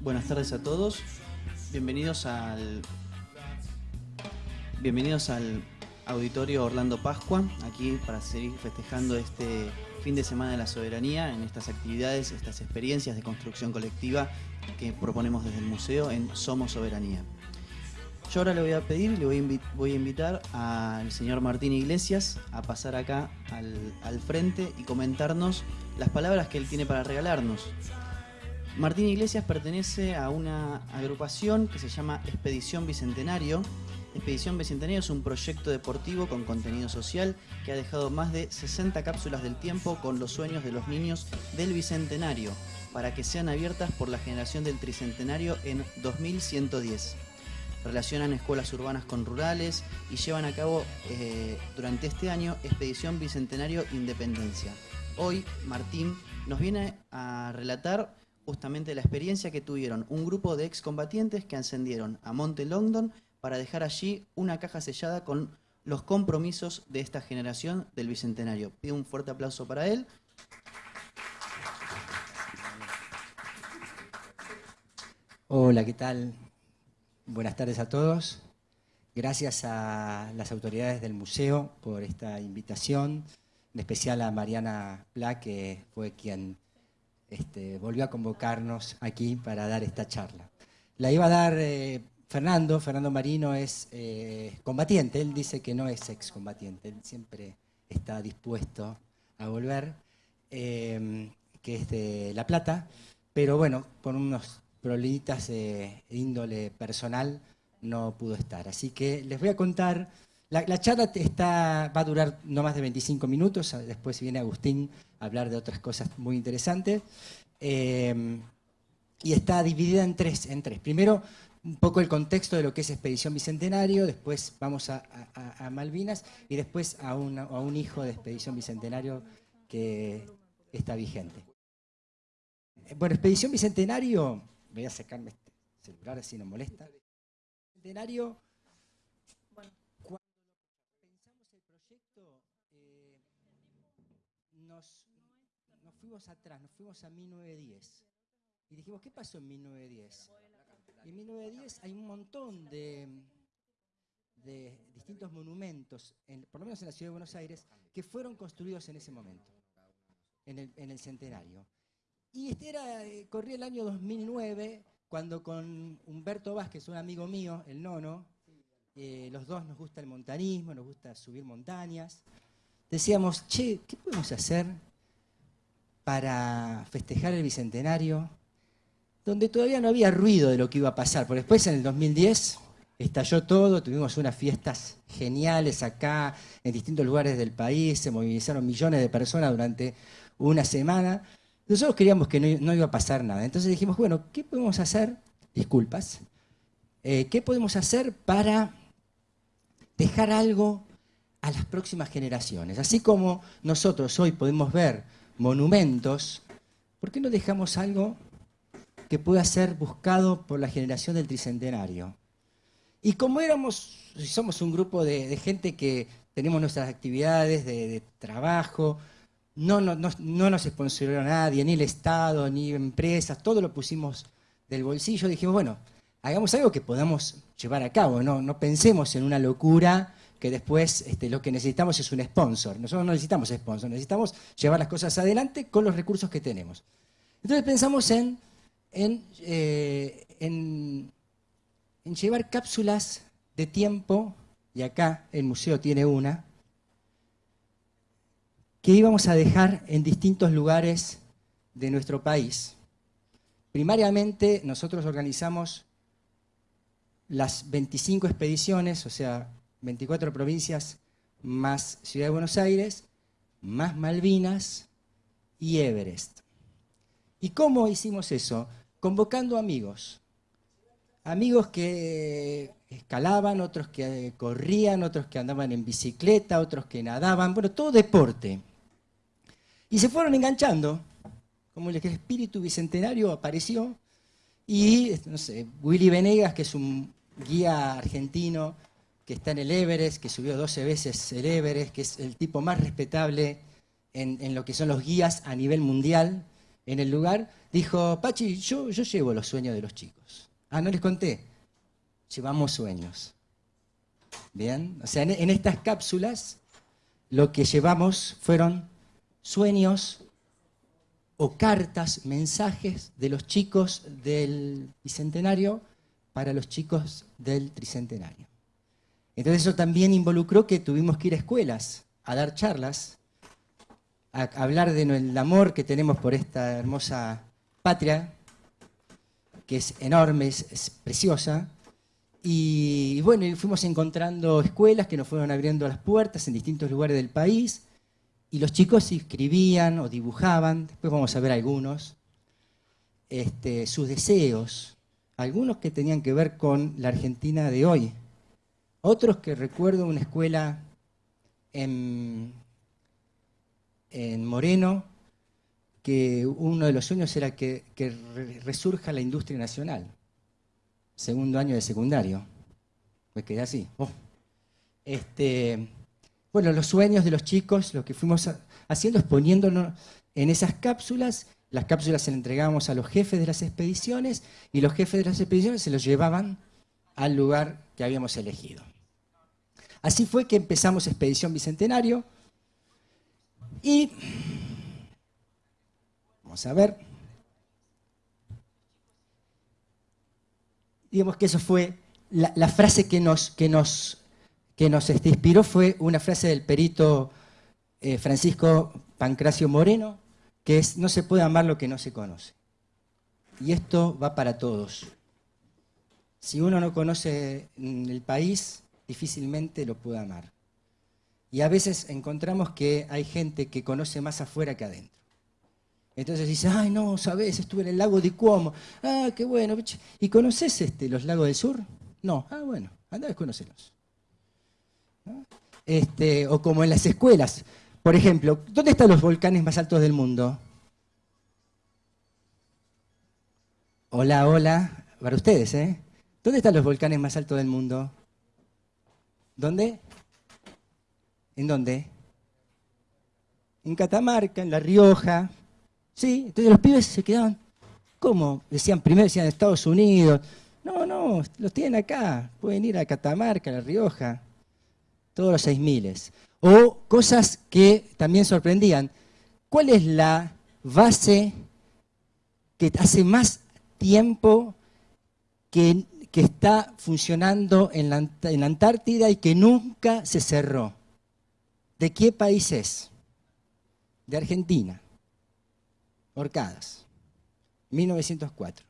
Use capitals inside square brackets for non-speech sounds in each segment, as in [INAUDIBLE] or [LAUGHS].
Buenas tardes a todos. Bienvenidos al Bienvenidos al Auditorio Orlando Pascua, aquí para seguir festejando este fin de semana de la soberanía en estas actividades, estas experiencias de construcción colectiva que proponemos desde el museo en Somos Soberanía. Yo ahora le voy a pedir, le voy a, invitar al señor Martín Iglesias a pasar acá al, al frente y comentarnos las palabras que él tiene para regalarnos. Martín Iglesias pertenece a una agrupación que se llama Expedición Bicentenario. Expedición Bicentenario es un proyecto deportivo con contenido social que ha dejado más de 60 cápsulas del tiempo con los sueños de los niños del Bicentenario para que sean abiertas por la generación del Tricentenario en 2110. Relacionan escuelas urbanas con rurales y llevan a cabo eh, durante este año Expedición Bicentenario Independencia. Hoy Martín nos viene a relatar justamente la experiencia que tuvieron un grupo de excombatientes que ascendieron a Monte Longdon para dejar allí una caja sellada con los compromisos de esta generación del Bicentenario. Pido un fuerte aplauso para él. Hola, ¿qué tal? Buenas tardes a todos. Gracias a las autoridades del museo por esta invitación, en especial a Mariana Pla, que fue quien este, volvió a convocarnos aquí para dar esta charla. La iba a dar eh, Fernando, Fernando Marino es eh, combatiente, él dice que no es excombatiente, él siempre está dispuesto a volver, eh, que es de La Plata, pero bueno, por unos problemitas de índole personal no pudo estar. Así que les voy a contar, la, charla está, va a durar no más de 25 minutos, después viene Agustín hablar de otras cosas muy interesantes. Eh, y está dividida en tres, en tres. Primero, un poco el contexto de lo que es Expedición Bicentenario, después vamos a, Malvinas y después a, a, un hijo de Expedición Bicentenario que está vigente. Bueno, Expedición Bicentenario, voy a sacarme este celular así no molesta. Bicentenario atrás, nos fuimos a 1910. Y dijimos, ¿qué pasó en 1910? en 1910 hay un montón de, de distintos monumentos, por lo menos en la ciudad de Buenos Aires, que fueron construidos en ese momento, en el, centenario. Y este era, eh, corría el año 2009, cuando con Humberto Vázquez, un amigo mío, el nono, eh, los dos nos gusta el montanismo, nos gusta subir montañas, decíamos, che, ¿qué podemos hacer para festejar el Bicentenario, donde todavía no había ruido de lo que iba a pasar, porque después en el 2010 estalló todo, tuvimos unas fiestas geniales acá, en distintos lugares del país, se movilizaron millones de personas durante una semana. Nosotros queríamos que no, iba a pasar nada, entonces dijimos, bueno, ¿qué podemos hacer? Disculpas. Eh, ¿Qué podemos hacer para dejar algo a las próximas generaciones? Así como nosotros hoy podemos ver monumentos, ¿por qué no dejamos algo que pueda ser buscado por la generación del Tricentenario? Y como éramos, somos un grupo de, gente que tenemos nuestras actividades de, trabajo, no, no, no, nos sponsoró nadie, ni el Estado, ni empresas, todo lo pusimos del bolsillo, dijimos, bueno, hagamos algo que podamos llevar a cabo, no, no pensemos en una locura que después este, lo que necesitamos es un sponsor. Nosotros no necesitamos sponsor, necesitamos llevar las cosas adelante con los recursos que tenemos. Entonces pensamos en, eh, en, en llevar cápsulas de tiempo, y acá el museo tiene una, que íbamos a dejar en distintos lugares de nuestro país. Primariamente nosotros organizamos las 25 expediciones, o sea, 24 provincias más Ciudad de Buenos Aires, más Malvinas y Everest. ¿Y cómo hicimos eso? Convocando amigos. Amigos que escalaban, otros que corrían, otros que andaban en bicicleta, otros que nadaban, bueno, todo deporte. Y se fueron enganchando, como el espíritu bicentenario apareció, y, no sé, Willy Venegas, que es un guía argentino que está en el Everest, que subió 12 veces el Everest, que es el tipo más respetable en, lo que son los guías a nivel mundial en el lugar, dijo, Pachi, yo, llevo los sueños de los chicos. Ah, no les conté. Llevamos sueños. Bien, o sea, en, estas cápsulas lo que llevamos fueron sueños o cartas, mensajes de los chicos del bicentenario para los chicos del tricentenario. Entonces eso también involucró que tuvimos que ir a escuelas a dar charlas, a hablar del amor que tenemos por esta hermosa patria, que es enorme, es, preciosa, y, bueno, fuimos encontrando escuelas que nos fueron abriendo las puertas en distintos lugares del país, y los chicos escribían o dibujaban, después vamos a ver algunos, este, sus deseos, algunos que tenían que ver con la Argentina de hoy, otros que recuerdo una escuela en, Moreno, que uno de los sueños era que, resurja la industria nacional. Segundo año de secundario. Me quedé así. Oh. Este, bueno, los sueños de los chicos, lo que fuimos haciendo es poniéndonos en esas cápsulas. Las cápsulas se las entregábamos a los jefes de las expediciones y los jefes de las expediciones se los llevaban al lugar que habíamos elegido. Así fue que empezamos Expedición Bicentenario y vamos a ver. Digamos que eso fue la, frase que nos, que nos, que nos este, inspiró fue una frase del perito eh, Francisco Pancracio Moreno, que es no se puede amar lo que no se conoce. Y esto va para todos. Si uno no conoce el país, difícilmente lo puede amar. Y a veces encontramos que hay gente que conoce más afuera que adentro. Entonces dice, ay no, sabes, estuve en el lago de Cuomo. Ah, qué bueno. ¿Y conoces este, los lagos del sur? No. Ah, bueno, anda a conocerlos. Este, o como en las escuelas. Por ejemplo, ¿dónde están los volcanes más altos del mundo? Hola, hola, para ustedes, ¿eh? ¿Dónde están los volcanes más altos del mundo? ¿Dónde? ¿En dónde? En Catamarca, en La Rioja. Sí, entonces los pibes se quedaban, ¿cómo? Decían, primero decían Estados Unidos. No, no, los tienen acá. Pueden ir a Catamarca, a La Rioja. Todos los seis miles. O cosas que también sorprendían. ¿Cuál es la base que hace más tiempo que, está funcionando en la, Antártida y que nunca se cerró? ¿De qué país es? De Argentina. Orcadas. 1904.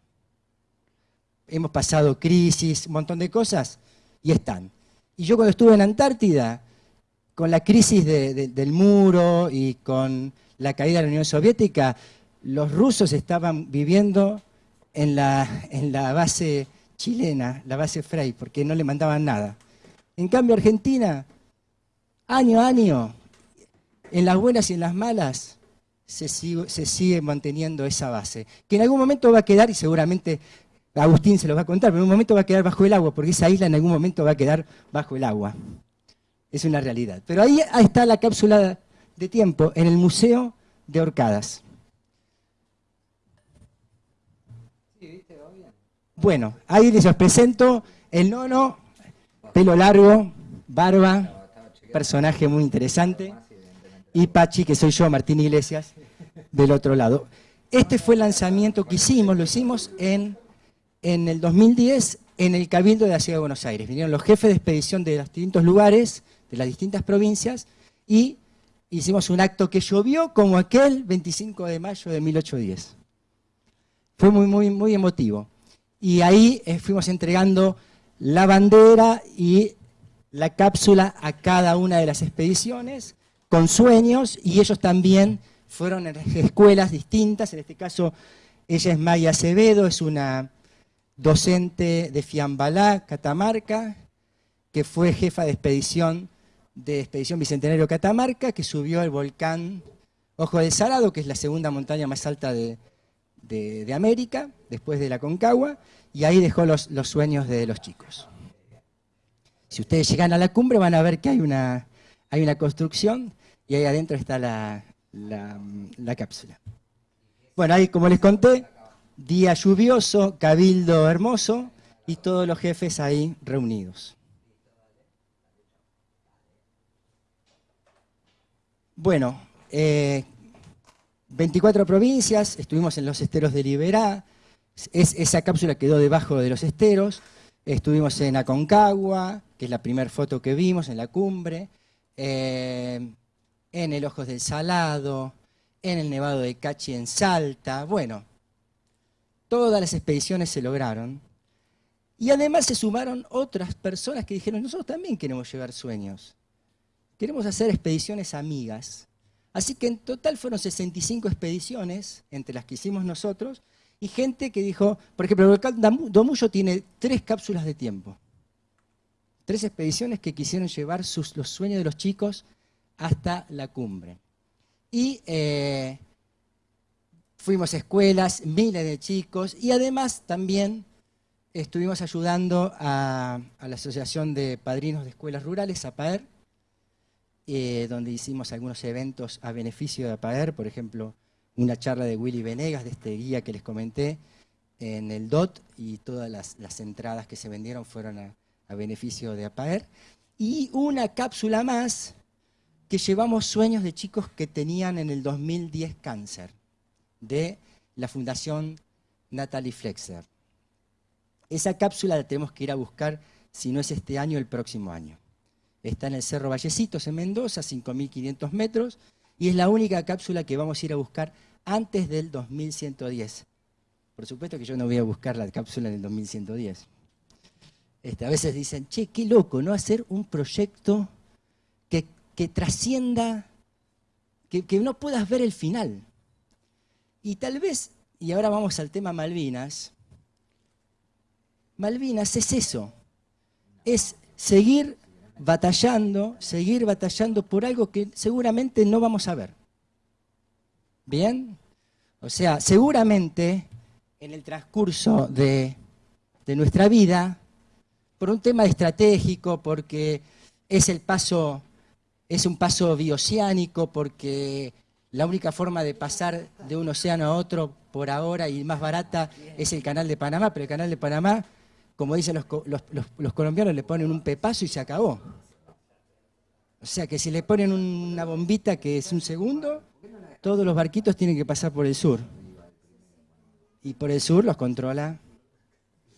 Hemos pasado crisis, un montón de cosas, y están. Y yo cuando estuve en Antártida, con la crisis del muro y con la caída de la Unión Soviética, los rusos estaban viviendo en la base chilena, la base Frey, porque no le mandaban nada. En cambio, Argentina, año a año, en las buenas y en las malas, se sigue, se sigue, manteniendo esa base, que en algún momento va a quedar, y seguramente Agustín se lo va a contar, pero en un momento va a quedar bajo el agua, porque esa isla en algún momento va a quedar bajo el agua. Es una realidad. Pero ahí, está la cápsula de tiempo, en el Museo de Orcadas. Bueno, ahí les presento el nono, pelo largo, barba, personaje muy interesante, y Pachi, que soy yo, Martín Iglesias, del otro lado. Este fue el lanzamiento que hicimos, lo hicimos en, en el 2010 en el Cabildo de la Ciudad de Buenos Aires. Vinieron los jefes de expedición de los distintos lugares, de las distintas provincias y hicimos un acto que llovió como aquel 25 de mayo de 1810. Fue muy, muy, muy emotivo. Y ahí eh, fuimos entregando la bandera y la cápsula a cada una de las expediciones con sueños y ellos también fueron en [LAUGHS] escuelas distintas. En este caso, ella es Maya Acevedo, es una docente de Fiambalá, Catamarca, que fue jefa de expedición de Expedición Bicentenario Catamarca, que subió el volcán Ojo del Salado, que es la segunda montaña más alta de, América, después de la Concagua, y ahí dejó los, sueños de los chicos. Si ustedes llegan a la cumbre van a ver que hay una, hay una construcción y ahí adentro está la, la cápsula. Bueno, ahí como les conté, día lluvioso, cabildo hermoso y todos los jefes ahí reunidos. Bueno, 24 eh, provincias, estuvimos en los esteros de Liberá, esa cápsula quedó debajo de los esteros, estuvimos en Aconcagua, que es la primera foto que vimos, en la cumbre, eh, en el Ojos del Salado, en el Nevado de Cachi en Salta, bueno, todas las expediciones se lograron. Y además se sumaron otras personas que dijeron, nosotros también queremos llevar sueños. Queremos hacer expediciones amigas. Así que en total fueron 65 expediciones, entre las que hicimos nosotros, y gente que dijo, por ejemplo, el Domullo tiene tres cápsulas de tiempo. Tres expediciones que quisieron llevar los sueños de los chicos hasta la cumbre. Y eh, fuimos a escuelas, miles de chicos, y además también estuvimos ayudando a, la Asociación de Padrinos de Escuelas Rurales, APAER, eh, donde hicimos algunos eventos a beneficio de APAER, por ejemplo, una charla de Willy Venegas, de este guía que les comenté, en el DOT, y todas las, entradas que se vendieron fueron a, a beneficio de APAER. Y una cápsula más que llevamos sueños de chicos que tenían en el 2010 cáncer, de la Fundación Natalie Flexer. Esa cápsula la tenemos que ir a buscar, si no es este año, el próximo año. Está en el Cerro Vallecitos, en Mendoza, 5.500 metros, y es la única cápsula que vamos a ir a buscar antes del 2110. Por supuesto que yo no voy a buscar la cápsula en el 2110. Este, a veces dicen, che, qué loco, ¿no? Hacer un proyecto que, trascienda, que, que no puedas ver el final. Y tal vez, y ahora vamos al tema Malvinas, Malvinas es eso, es seguir batallando, seguir batallando por algo que seguramente no vamos a ver. ¿Bien? O sea, seguramente en el transcurso de, nuestra vida, por un tema estratégico, porque es el paso, es un paso bioceánico, porque la única forma de pasar de un océano a otro por ahora y más barata es el canal de Panamá, pero el canal de Panamá como dicen los, colombianos, le ponen un pepazo y se acabó. O sea que si le ponen una bombita que es un segundo, todos los barquitos tienen que pasar por el sur. Y por el sur los controla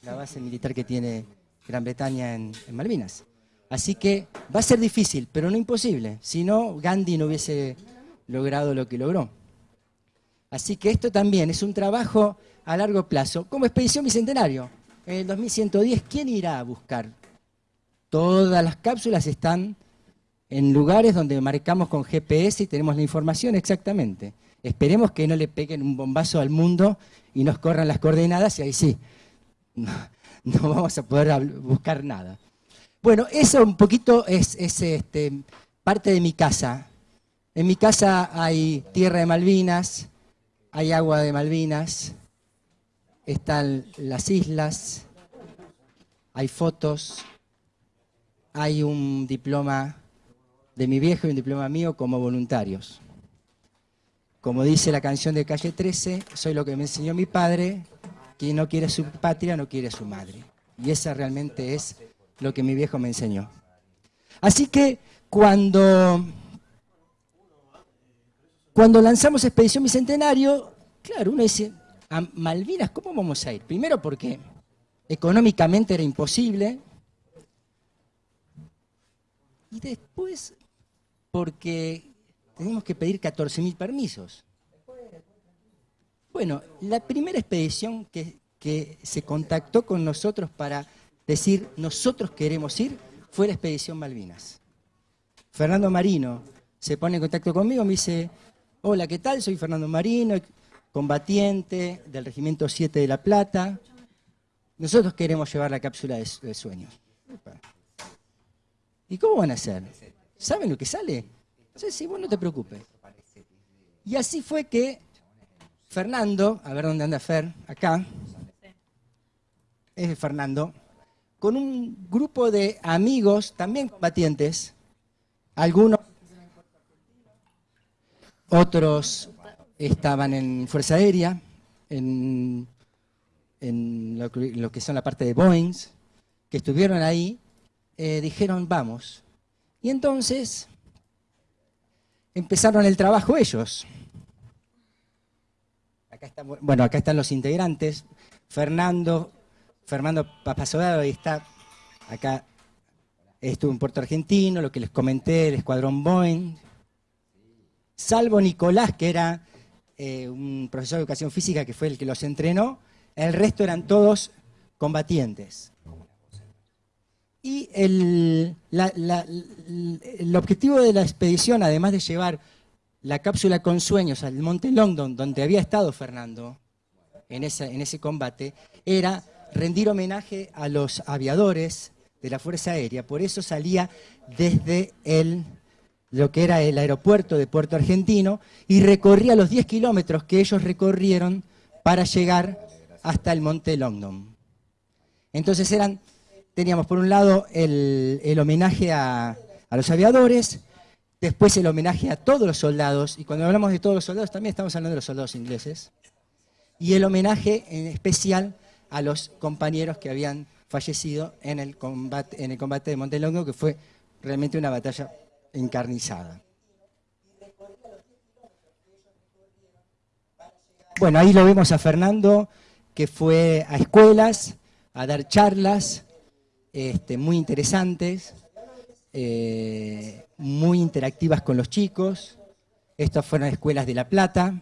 la base militar que tiene Gran Bretaña en, en Malvinas. Así que va a ser difícil, pero no imposible. Si no, Gandhi no hubiese logrado lo que logró. Así que esto también es un trabajo a largo plazo, como Expedición Bicentenario en el 2110, ¿quién irá a buscar? Todas las cápsulas están en lugares donde marcamos con GPS y tenemos la información exactamente. Esperemos que no le peguen un bombazo al mundo y nos corran las coordenadas y ahí sí, no, [LAUGHS] vamos a poder buscar nada. Bueno, eso un poquito es, este, parte de mi casa. En mi casa hay tierra de Malvinas, hay agua de Malvinas, están las islas, hay fotos, hay un diploma de mi viejo y un diploma mío como voluntarios. Como dice la canción de Calle 13, soy lo que me enseñó mi padre, quien no quiere su patria no quiere su madre. Y esa realmente es lo que mi viejo me enseñó. Así que cuando, cuando lanzamos Expedición Bicentenario, claro, uno dice, a Malvinas, ¿cómo vamos a ir? Primero porque económicamente era imposible. Y después porque teníamos que pedir 14.000 permisos. Bueno, la primera expedición que, que se contactó con nosotros para decir nosotros queremos ir fue la expedición Malvinas. Fernando Marino se pone en contacto conmigo, me dice, hola, ¿qué tal? Soy Fernando Marino, combatiente del Regimiento 7 de La Plata. Nosotros queremos llevar la cápsula de, sueños. ¿Y cómo van a hacer? ¿Saben lo que sale? Sí, sí, vos no te preocupes. Y así fue que Fernando, a ver dónde anda Fer, acá, es Fernando, con un grupo de amigos, también combatientes, algunos, otros estaban en Fuerza Aérea, en, lo, que son la parte de Boeing, que estuvieron ahí, eh, dijeron, vamos. Y entonces empezaron el trabajo ellos. bueno, acá están los integrantes. Fernando, Fernando Papasodado, ahí está, acá estuvo en Puerto Argentino, lo que les comenté, el escuadrón Boeing. Salvo Nicolás, que era eh, un profesor de educación física que fue el que los entrenó, el resto eran todos combatientes. Y el, el, objetivo de la expedición, además de llevar la cápsula con sueños al Monte Longdon, donde había estado Fernando en, en ese combate, era rendir homenaje a los aviadores de la Fuerza Aérea. Por eso salía desde el, lo que era el aeropuerto de Puerto Argentino y recorría los 10 kilómetros que ellos recorrieron para llegar hasta el Monte Longdon. Entonces eran, teníamos por un lado el, homenaje a, los aviadores, después el homenaje a todos los soldados, y cuando hablamos de todos los soldados también estamos hablando de los soldados ingleses, y el homenaje en especial a los compañeros que habían fallecido en el combate, en el combate de Montelongo, que fue realmente una batalla encarnizada. Bueno, ahí lo vemos a Fernando, que fue a escuelas a dar charlas este, muy interesantes, eh, muy interactivas con los chicos. Estas fueron escuelas de La Plata.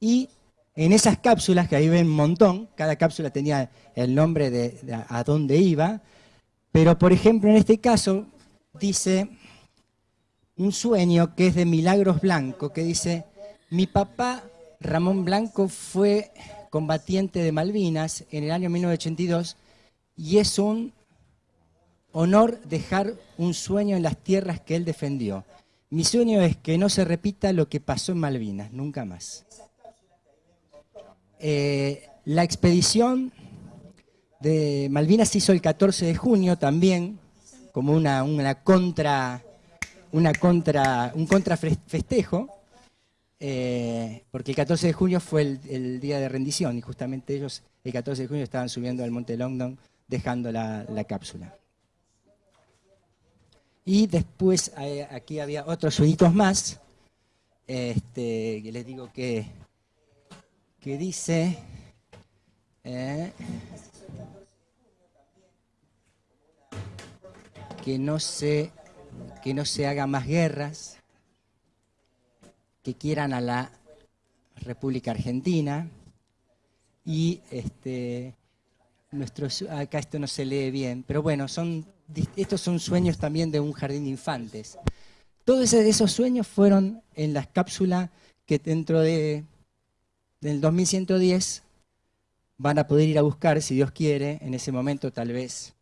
Y en esas cápsulas, que ahí ven un montón, cada cápsula tenía el nombre de, a dónde iba, pero por ejemplo en este caso dice un sueño que es de Milagros Blanco, que dice, mi papá Ramón Blanco fue combatiente de Malvinas en el año 1982 y es un honor dejar un sueño en las tierras que él defendió. Mi sueño es que no se repita lo que pasó en Malvinas, nunca más. Eh, la expedición de Malvinas se hizo el 14 de junio también, como una, una contra, una contra, un contrafestejo, eh, porque el 14 de junio fue el, día de rendición y justamente ellos el 14 de junio estaban subiendo al Monte Longdon dejando la, cápsula. Y después eh, aquí había otros sueñitos más, este, que les digo que que dice... Eh, que no se que no se hagan más guerras, que quieran a la República Argentina y este nuestros acá esto no se lee bien, pero bueno, son estos son sueños también de un jardín de infantes. Todos esos sueños fueron en las cápsulas que dentro de del 2110 van a poder ir a buscar, si Dios quiere, en ese momento tal vez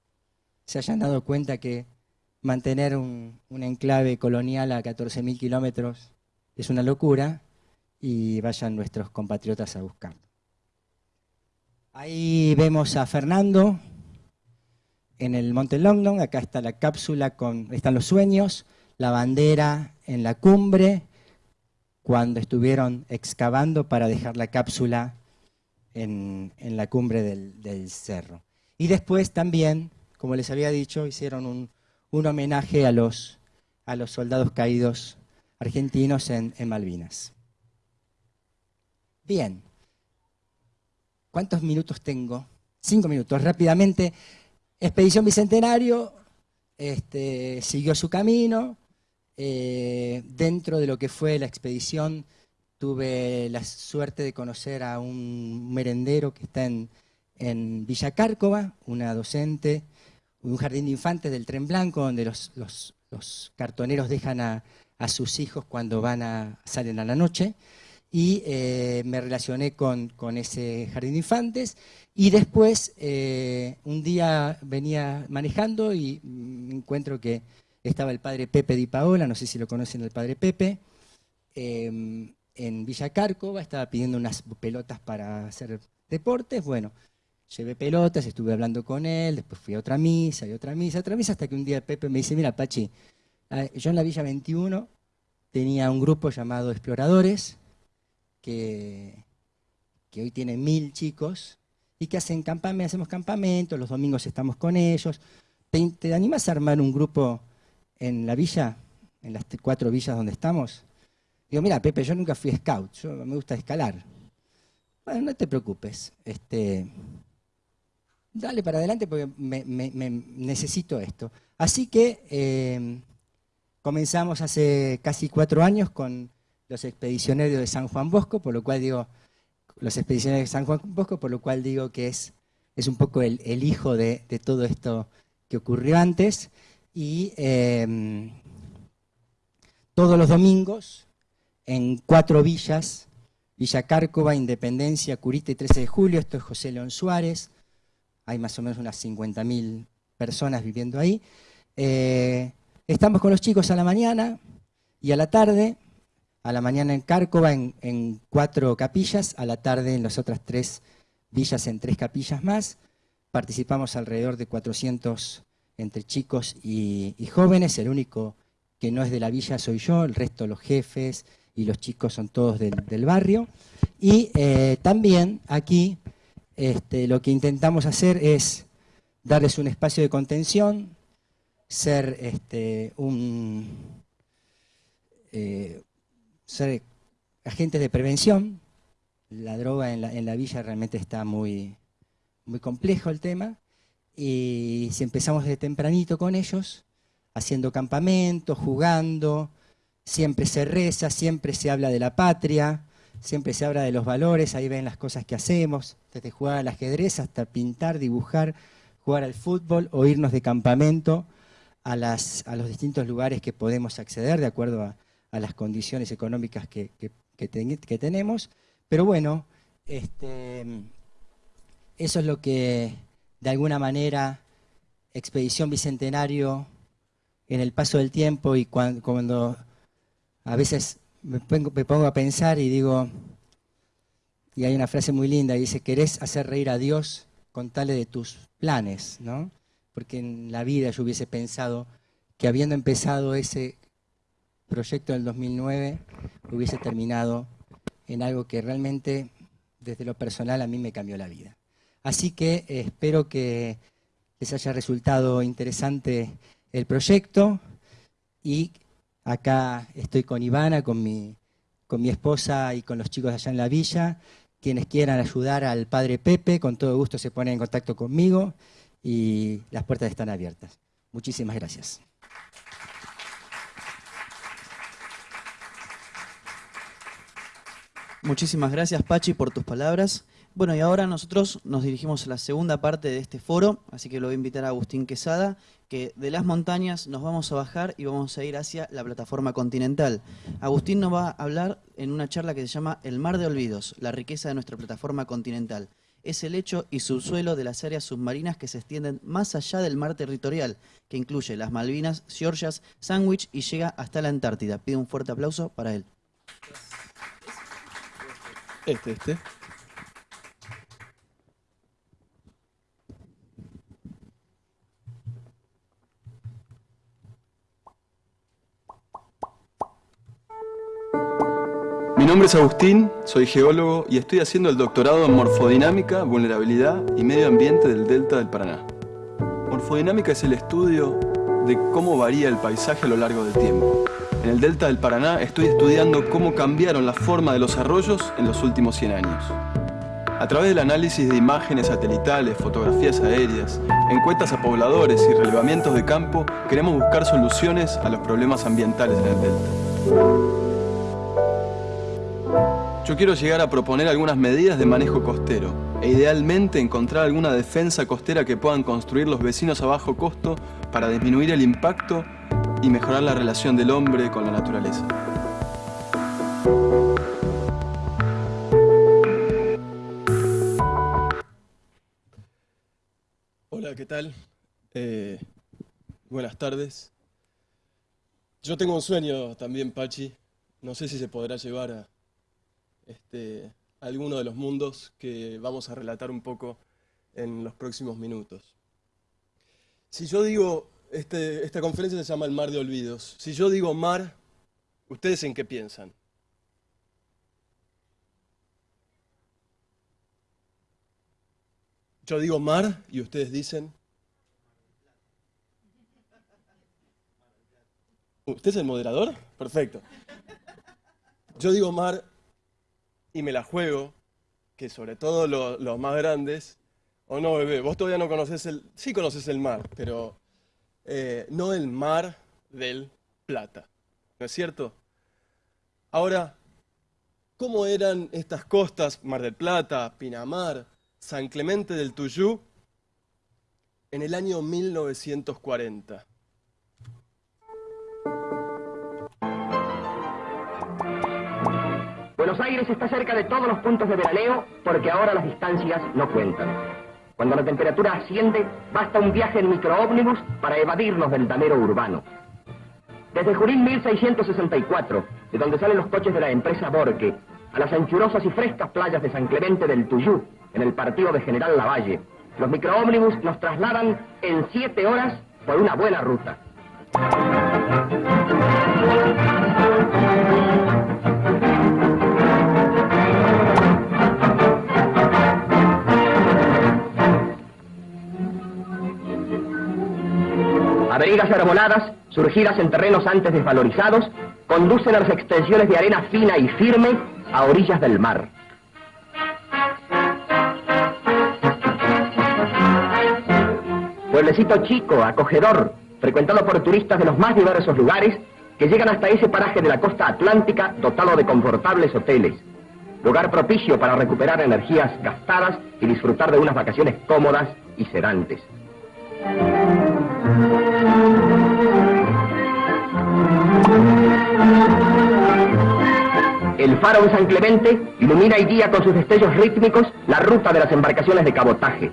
se hayan dado cuenta que mantener un, enclave colonial a 14.000 kilómetros es una locura y vayan nuestros compatriotas a buscarlo. Ahí vemos a Fernando en el Monte Longdon, acá está la cápsula, con, están los sueños, la bandera en la cumbre, cuando estuvieron excavando para dejar la cápsula en, la cumbre del, cerro. Y después también, como les había dicho, hicieron un, homenaje a los, a los, soldados caídos argentinos en, Malvinas. Bien, ¿cuántos minutos tengo? Cinco minutos, rápidamente. Expedición Bicentenario este, siguió su camino, eh, dentro de lo que fue la expedición tuve la suerte de conocer a un merendero que está en, Villa Cárcova, una docente, un jardín de infantes del Tren Blanco, donde los, cartoneros dejan a, sus hijos cuando van a, salen a la noche. Y eh, me relacioné con, ese jardín de infantes. Y después, eh, un día venía manejando y me encuentro que estaba el padre Pepe Di Paola, no sé si lo conocen el padre Pepe, em, en Villa Cárcova, estaba pidiendo unas pelotas para hacer deportes, bueno, llevé pelotas, estuve hablando con él, después fui a otra misa, y otra misa, otra misa, hasta que un día Pepe me dice, mira Pachi, yo en la Villa 21 tenía un grupo llamado Exploradores, que, que hoy tiene mil chicos, y que hacen campamentos, hacemos campamentos, los domingos estamos con ellos. ¿Te, ¿Te, animas a armar un grupo en la villa, en las cuatro villas donde estamos? Digo, mira, Pepe, yo nunca fui scout, yo me gusta escalar. Bueno, no te preocupes, este, dale para adelante porque necesito esto. Así que eh, comenzamos hace casi cuatro años con los expedicionarios de San Juan Bosco, por lo cual digo, los expedicionarios de San Juan Bosco, por lo cual digo que es, es un poco el, hijo de, todo esto que ocurrió antes. Y eh, todos los domingos, en cuatro villas, Villa Cárcova, Independencia, Curita y 13 de Julio, esto es José León Suárez, hay más o menos unas 50.000 personas viviendo ahí. Eh, estamos con los chicos a la mañana y a la tarde, a la mañana en Cárcova en, cuatro capillas, a la tarde en las otras tres villas en tres capillas más. Participamos alrededor de 400 entre chicos y, jóvenes, el único que no es de la villa soy yo, el resto los jefes, y los chicos son todos del, del barrio. Y eh, también aquí este, lo que intentamos hacer es darles un espacio de contención, ser, este, un, eh, agentes de prevención. La droga en la, en la villa realmente está muy, muy complejo el tema. Y si empezamos desde tempranito con ellos, haciendo campamentos, jugando, siempre se reza, siempre se habla de la patria, siempre se habla de los valores, ahí ven las cosas que hacemos, desde jugar al ajedrez hasta pintar, dibujar, jugar al fútbol o irnos de campamento a, las, a los distintos lugares que podemos acceder de acuerdo a, las condiciones económicas que, que, que tenemos. Pero bueno, este, eso es lo que de alguna manera Expedición Bicentenario en el paso del tiempo y cuando, cuando a veces me pongo, me pongo, a pensar y digo, y hay una frase muy linda, y dice, querés hacer reír a Dios, contale de tus planes, ¿no? Porque en la vida yo hubiese pensado que habiendo empezado ese proyecto del 2009, hubiese terminado en algo que realmente, desde lo personal, a mí me cambió la vida. Así que eh, espero que les haya resultado interesante el proyecto y Acá estoy con Ivana, con mi, con mi esposa y con los chicos allá en la villa. Quienes quieran ayudar al padre Pepe, con todo gusto se ponen en contacto conmigo y las puertas están abiertas. Muchísimas gracias. Muchísimas gracias Pachi por tus palabras. Bueno, y ahora nosotros nos dirigimos a la segunda parte de este foro, así que lo voy a invitar a Agustín Quesada, que de las montañas nos vamos a bajar y vamos a ir hacia la plataforma continental. Agustín nos va a hablar en una charla que se llama El mar de olvidos, la riqueza de nuestra plataforma continental. Es el lecho y subsuelo de las áreas submarinas que se extienden más allá del mar territorial, que incluye las Malvinas, Georgias, Sandwich y llega hasta la Antártida. Pido un fuerte aplauso para él. Este, este. Nombre es Agustín, soy geólogo y estoy haciendo el doctorado en Morfodinámica, Vulnerabilidad y Medio Ambiente del Delta del Paraná. Morfodinámica es el estudio de cómo varía el paisaje a lo largo del tiempo. En el Delta del Paraná estoy estudiando cómo cambiaron la forma de los arroyos en los últimos 100 años. A través del análisis de imágenes satelitales, fotografías aéreas, encuestas a pobladores y relevamientos de campo, queremos buscar soluciones a los problemas ambientales en el Delta. Yo quiero llegar a proponer algunas medidas de manejo costero e idealmente encontrar alguna defensa costera que puedan construir los vecinos a bajo costo para disminuir el impacto y mejorar la relación del hombre con la naturaleza. Hola, ¿qué tal? Eh, buenas tardes. Yo tengo un sueño también, Pachi. No sé si se podrá llevar a este, alguno de los mundos que vamos a relatar un poco en los próximos minutos. Si yo digo, este, esta conferencia se llama El Mar de Olvidos, si yo digo mar, ¿Ustedes en qué piensan? Yo digo mar y ustedes dicen... ¿Usted es el moderador? Perfecto. Yo digo mar y me la juego, que sobre todo los más grandes, o no, bebé, vos todavía no conoces el... Sí conoces el mar, pero eh, no el mar del Plata. ¿No es cierto? Ahora, ¿cómo eran estas costas, Mar del Plata, Pinamar, San Clemente del Tuyú, en el año 1940? Buenos Aires está cerca de todos los puntos de veraneo porque ahora las distancias no cuentan. Cuando la temperatura asciende, basta un viaje en microómnibus para evadirnos del damero urbano. Desde Jurín 1664, de donde salen los coches de la empresa Borque, a las anchurosas y frescas playas de San Clemente del Tuyú, en el partido de General Lavalle, los microómnibus nos trasladan en siete horas por una buena ruta. Avenidas arboladas, surgidas en terrenos antes desvalorizados, conducen a las extensiones de arena fina y firme a orillas del mar. Pueblecito chico, acogedor, frecuentado por turistas de los más diversos lugares, que llegan hasta ese paraje de la costa atlántica dotado de confortables hoteles. Lugar propicio para recuperar energías gastadas y disfrutar de unas vacaciones cómodas y sedantes. El faro de San Clemente ilumina y guía con sus destellos rítmicos la ruta de las embarcaciones de cabotaje.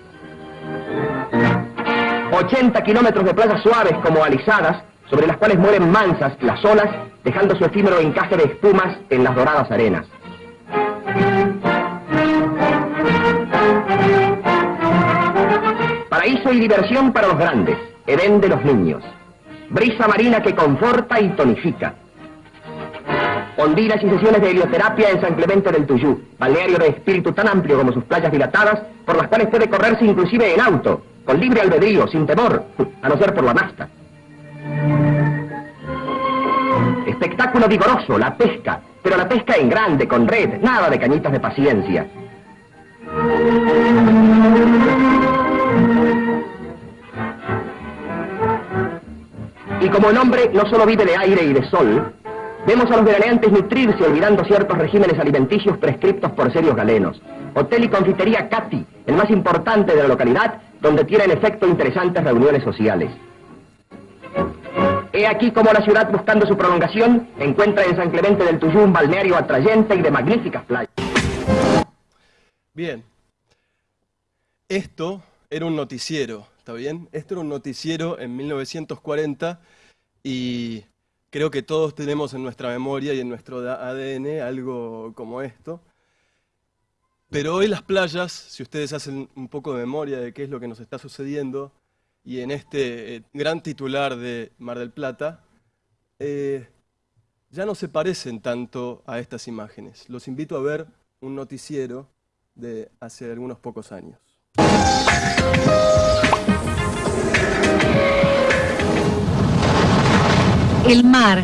80 kilómetros de playas suaves como alisadas, sobre las cuales mueren mansas las olas, dejando su efímero encaje de espumas en las doradas arenas. Paraíso y diversión para los grandes, Edén de los niños. Brisa marina que conforta y tonifica. Ondinas y sesiones de helioterapia en San Clemente del Tuyú, balneario de espíritu tan amplio como sus playas dilatadas, por las cuales puede correrse inclusive en auto, con libre albedrío, sin temor, [LAUGHS] a no ser por la masta. Espectáculo vigoroso, la pesca, pero la pesca en grande, con red, nada de cañitas de paciencia. Y como el hombre no solo vive de aire y de sol, vemos a los veraneantes nutrirse olvidando ciertos regímenes alimenticios prescriptos por serios galenos. Hotel y confitería Cati, el más importante de la localidad, donde tienen efecto interesantes reuniones sociales. He aquí como la ciudad, buscando su prolongación, encuentra en San Clemente del Tuyú un balneario atrayente y de magníficas playas. Bien. Esto era un noticiero ¿está bien? Esto era un noticiero en 1940 y creo que todos tenemos en nuestra memoria y en nuestro ADN algo como esto. Pero hoy las playas, si ustedes hacen un poco de memoria de qué es lo que nos está sucediendo, y en este eh, gran titular de Mar del Plata, eh, ya no se parecen tanto a estas imágenes. Los invito a ver un noticiero de hace algunos pocos años. El mar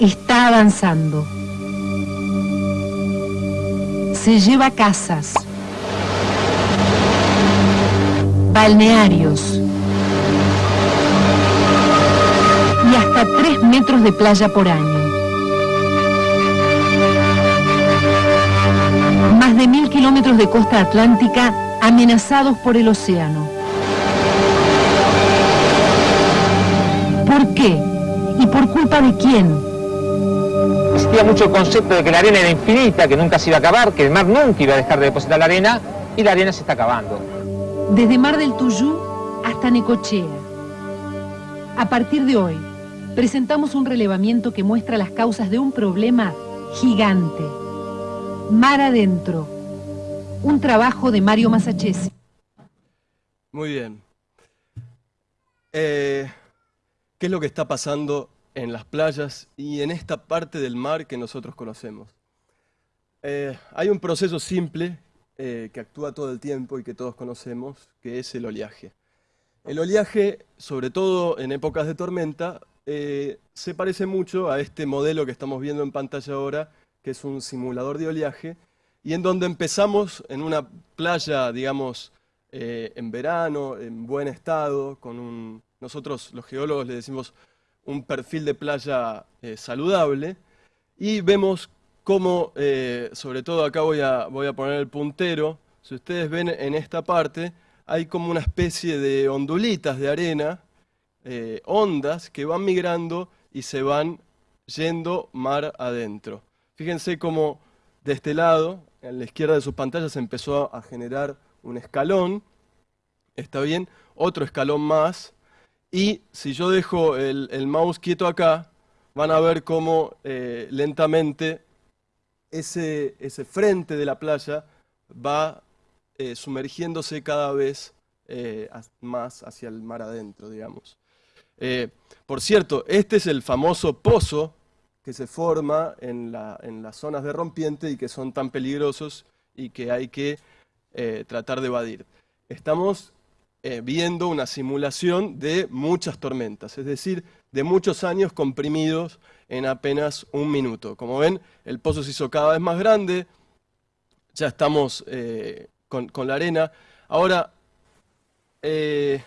está avanzando. Se lleva casas, balnearios y hasta tres metros de playa por año. Más de mil kilómetros de costa atlántica amenazados por el océano. ¿Por qué? ¿Y por culpa de quién? Existía mucho el concepto de que la arena era infinita, que nunca se iba a acabar, que el mar nunca iba a dejar de depositar la arena, y la arena se está acabando. Desde Mar del Tuyú hasta Necochea. A partir de hoy, presentamos un relevamiento que muestra las causas de un problema gigante. Mar adentro. Un trabajo de Mario Masachesi. Muy bien. Eh, ¿Qué es lo que está pasando en las playas y en esta parte del mar que nosotros conocemos. Eh, hay un proceso simple eh, que actúa todo el tiempo y que todos conocemos, que es el oleaje. El oleaje, sobre todo en épocas de tormenta, eh, se parece mucho a este modelo que estamos viendo en pantalla ahora, que es un simulador de oleaje, y en donde empezamos en una playa, digamos, en verano, en buen estado, con un, nosotros los geólogos le decimos un perfil de playa saludable, y vemos como, eh, sobre todo acá voy a, voy a poner el puntero, si ustedes ven en esta parte, hay como una especie de ondulitas de arena, eh, ondas, que van migrando y se van yendo mar adentro. Fíjense cómo de este lado, en la izquierda de sus pantallas, empezó a generar un escalón, ¿está bien? Otro escalón más, y si yo dejo el, mouse quieto acá, van a ver cómo eh, lentamente ese, frente de la playa va eh, sumergiéndose cada vez eh, más hacia el mar adentro, digamos. Por cierto, este es el famoso pozo que se forma en, en, las zonas de rompiente y que son tan peligrosos y que hay que tratar de evadir. Estamos viendo una simulación de muchas tormentas, es decir, de muchos años comprimidos en apenas un minuto. Como ven, el pozo se hizo cada vez más grande, ya estamos eh, con, la arena. Ahora, eh,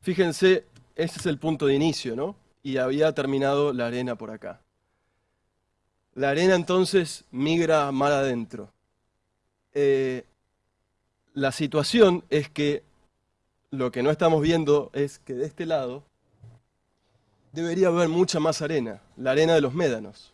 fíjense, este es el punto de inicio, ¿no? Y había terminado la arena por acá. La arena entonces migra mar adentro. Eh, la situación es que lo que no estamos viendo es que de este lado debería haber mucha más arena, la arena de los médanos.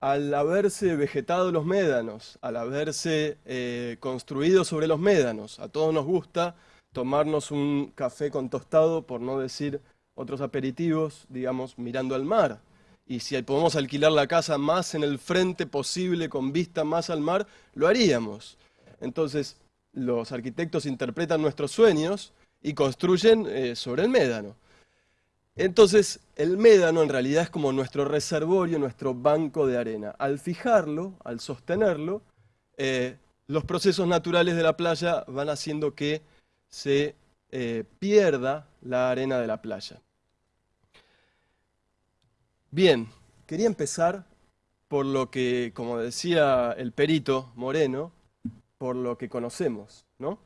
Al haberse vegetado los médanos, al haberse eh, construido sobre los médanos, a todos nos gusta tomarnos un café con tostado, por no decir otros aperitivos, digamos, mirando al mar. Y si podemos alquilar la casa más en el frente posible, con vista más al mar, lo haríamos. Entonces, los arquitectos interpretan nuestros sueños y construyen eh, sobre el médano. Entonces, el médano en realidad es como nuestro reservorio, nuestro banco de arena. Al fijarlo, al sostenerlo, eh, los procesos naturales de la playa van haciendo que se eh, pierda la arena de la playa. Bien, quería empezar por lo que, como decía el perito Moreno, por lo que conocemos, ¿no?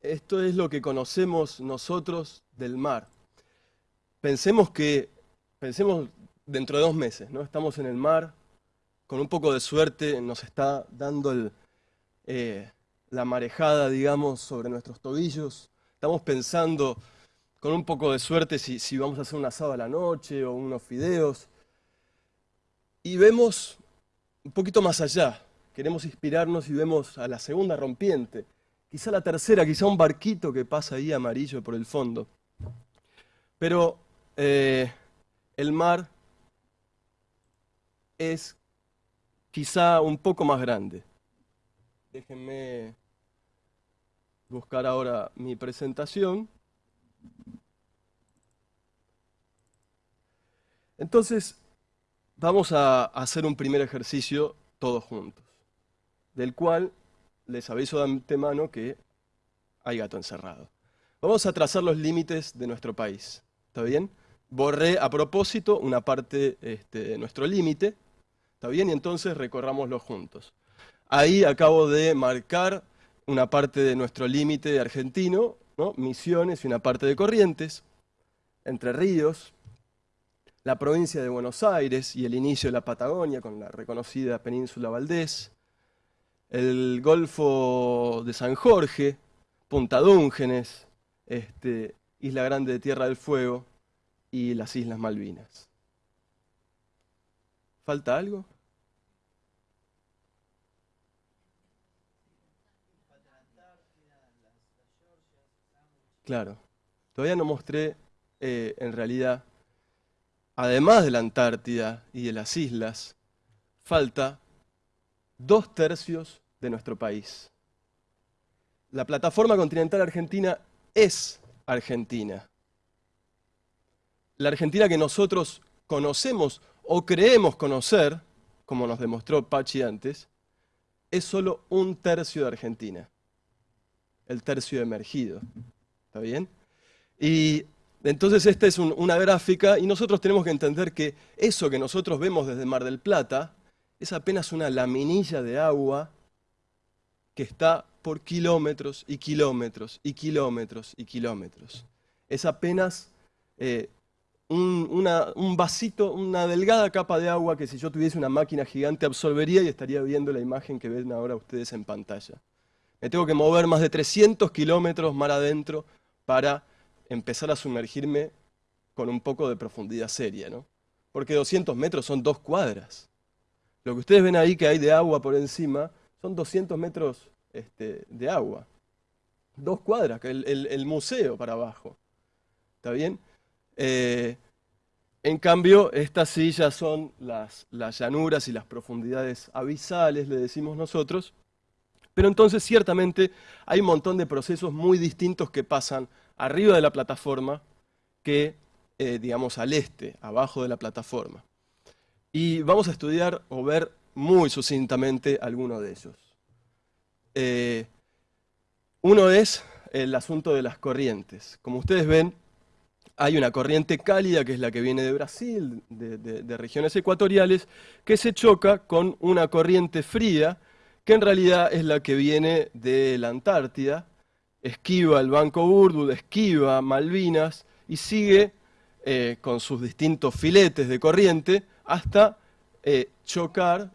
Esto es lo que conocemos nosotros del mar. Pensemos que, pensemos dentro de dos meses, ¿no? Estamos en el mar, con un poco de suerte nos está dando eh, la marejada, digamos, sobre nuestros tobillos. Estamos pensando, con un poco de suerte, si, si vamos a hacer un asado a la noche o unos fideos. Y vemos un poquito más allá. Queremos inspirarnos y vemos a la segunda rompiente quizá la tercera, quizá un barquito que pasa ahí amarillo por el fondo. Pero eh, el mar es quizá un poco más grande. Déjenme buscar ahora mi presentación. Entonces, vamos a hacer un primer ejercicio todos juntos, del cual les aviso de antemano que hay gato encerrado. Vamos a trazar los límites de nuestro país. ¿Está bien? Borré a propósito una parte este, de nuestro límite. ¿Está bien? Y entonces recorrámoslo juntos. Ahí acabo de marcar una parte de nuestro límite argentino, ¿no? Misiones y una parte de Corrientes, Entre Ríos, la provincia de Buenos Aires y el inicio de la Patagonia con la reconocida península Valdés, el Golfo de San Jorge, Punta Dúngenes, este, Isla Grande de Tierra del Fuego y las Islas Malvinas. ¿Falta algo? Claro. Todavía no mostré, eh, en realidad, además de la Antártida y de las islas, falta dos tercios de nuestro país. La plataforma continental argentina es Argentina. la Argentina que nosotros conocemos o creemos conocer, como nos demostró Pachi antes, es solo un tercio de Argentina, el tercio emergido. ¿Está bien? Y entonces esta es una gráfica y nosotros tenemos que entender que eso que nosotros vemos desde Mar del Plata es apenas una laminilla de agua que está por kilómetros y kilómetros y kilómetros y kilómetros. Es apenas eh, un, vasito, una delgada capa de agua que si yo tuviese una máquina gigante absorbería y estaría viendo la imagen que ven ahora ustedes en pantalla. Me tengo que mover más de 300 kilómetros mar adentro para empezar a sumergirme con un poco de profundidad seria, ¿no? Porque 200 metros son dos cuadras. Lo que ustedes ven ahí que hay de agua por encima son 200 metros este, de agua. Dos cuadras, el, el museo para abajo. ¿Está bien? Eh, en cambio, estas sí ya son las, llanuras y las profundidades abisales, le decimos nosotros. Pero entonces ciertamente hay un montón de procesos muy distintos que pasan arriba de la plataforma que, eh, digamos, al este, abajo de la plataforma. Y vamos a estudiar o ver muy sucintamente alguno de ellos. Eh, uno es el asunto de las corrientes. Como ustedes ven, hay una corriente cálida, que es la que viene de Brasil, de, regiones ecuatoriales, que se choca con una corriente fría, que en realidad es la que viene de la Antártida, esquiva el Banco Burdud, esquiva Malvinas y sigue eh, con sus distintos filetes de corriente hasta eh, chocar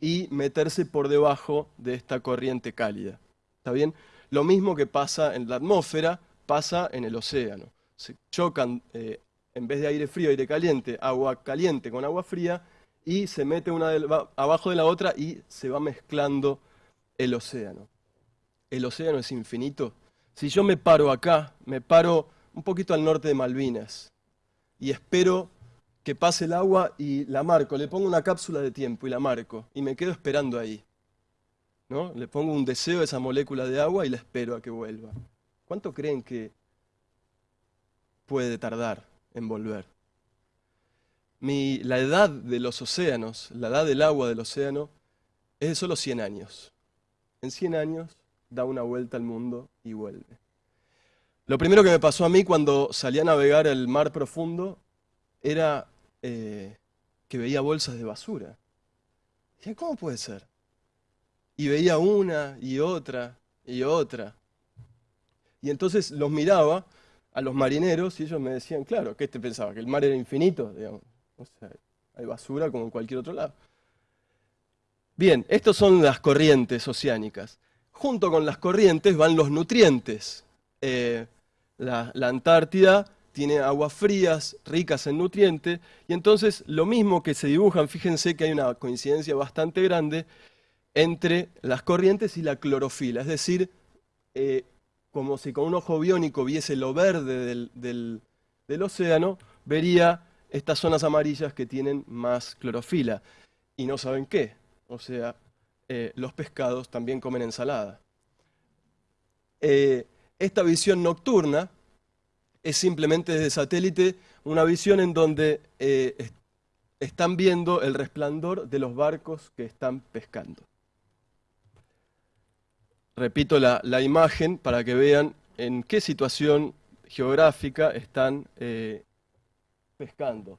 y meterse por debajo de esta corriente cálida. ¿Está bien? Lo mismo que pasa en la atmósfera, pasa en el océano se chocan, eh, en vez de aire frío, aire caliente, agua caliente con agua fría, y se mete una abajo de la otra y se va mezclando el océano. El océano es infinito. Si yo me paro acá, me paro un poquito al norte de Malvinas y espero que pase el agua y la marco, le pongo una cápsula de tiempo y la marco y me quedo esperando ahí. ¿no? Le pongo un deseo a esa molécula de agua y la espero a que vuelva. ¿Cuánto creen que puede tardar en volver. la edad de los océanos, la edad del agua del océano, es de solo 100 años. En 100 años da una vuelta al mundo y vuelve. Lo primero que me pasó a mí cuando salí a navegar el mar profundo era eh, que veía bolsas de basura. Dije, ¿cómo puede ser? Y veía una y otra y otra. Y entonces los miraba a los marineros y ellos me decían, claro, ¿qué te pensaba? ¿Que el mar era infinito? Sea, hay basura como en cualquier otro lado. Bien, estas son las corrientes oceánicas. Junto con las corrientes van los nutrientes. Eh, la Antártida tiene aguas frías, ricas en nutrientes, y entonces lo mismo que se dibujan, fíjense que hay una coincidencia bastante grande entre las corrientes y la clorofila, es decir, eh, como si con un ojo biónico viese lo verde del, océano, vería estas zonas amarillas que tienen más clorofila. Y no saben qué. O sea, eh, los pescados también comen ensalada. Eh, esta visión nocturna es simplemente desde satélite una visión en donde eh, están viendo el resplandor de los barcos que están pescando. Repito la, imagen para que vean en qué situación geográfica están eh, pescando.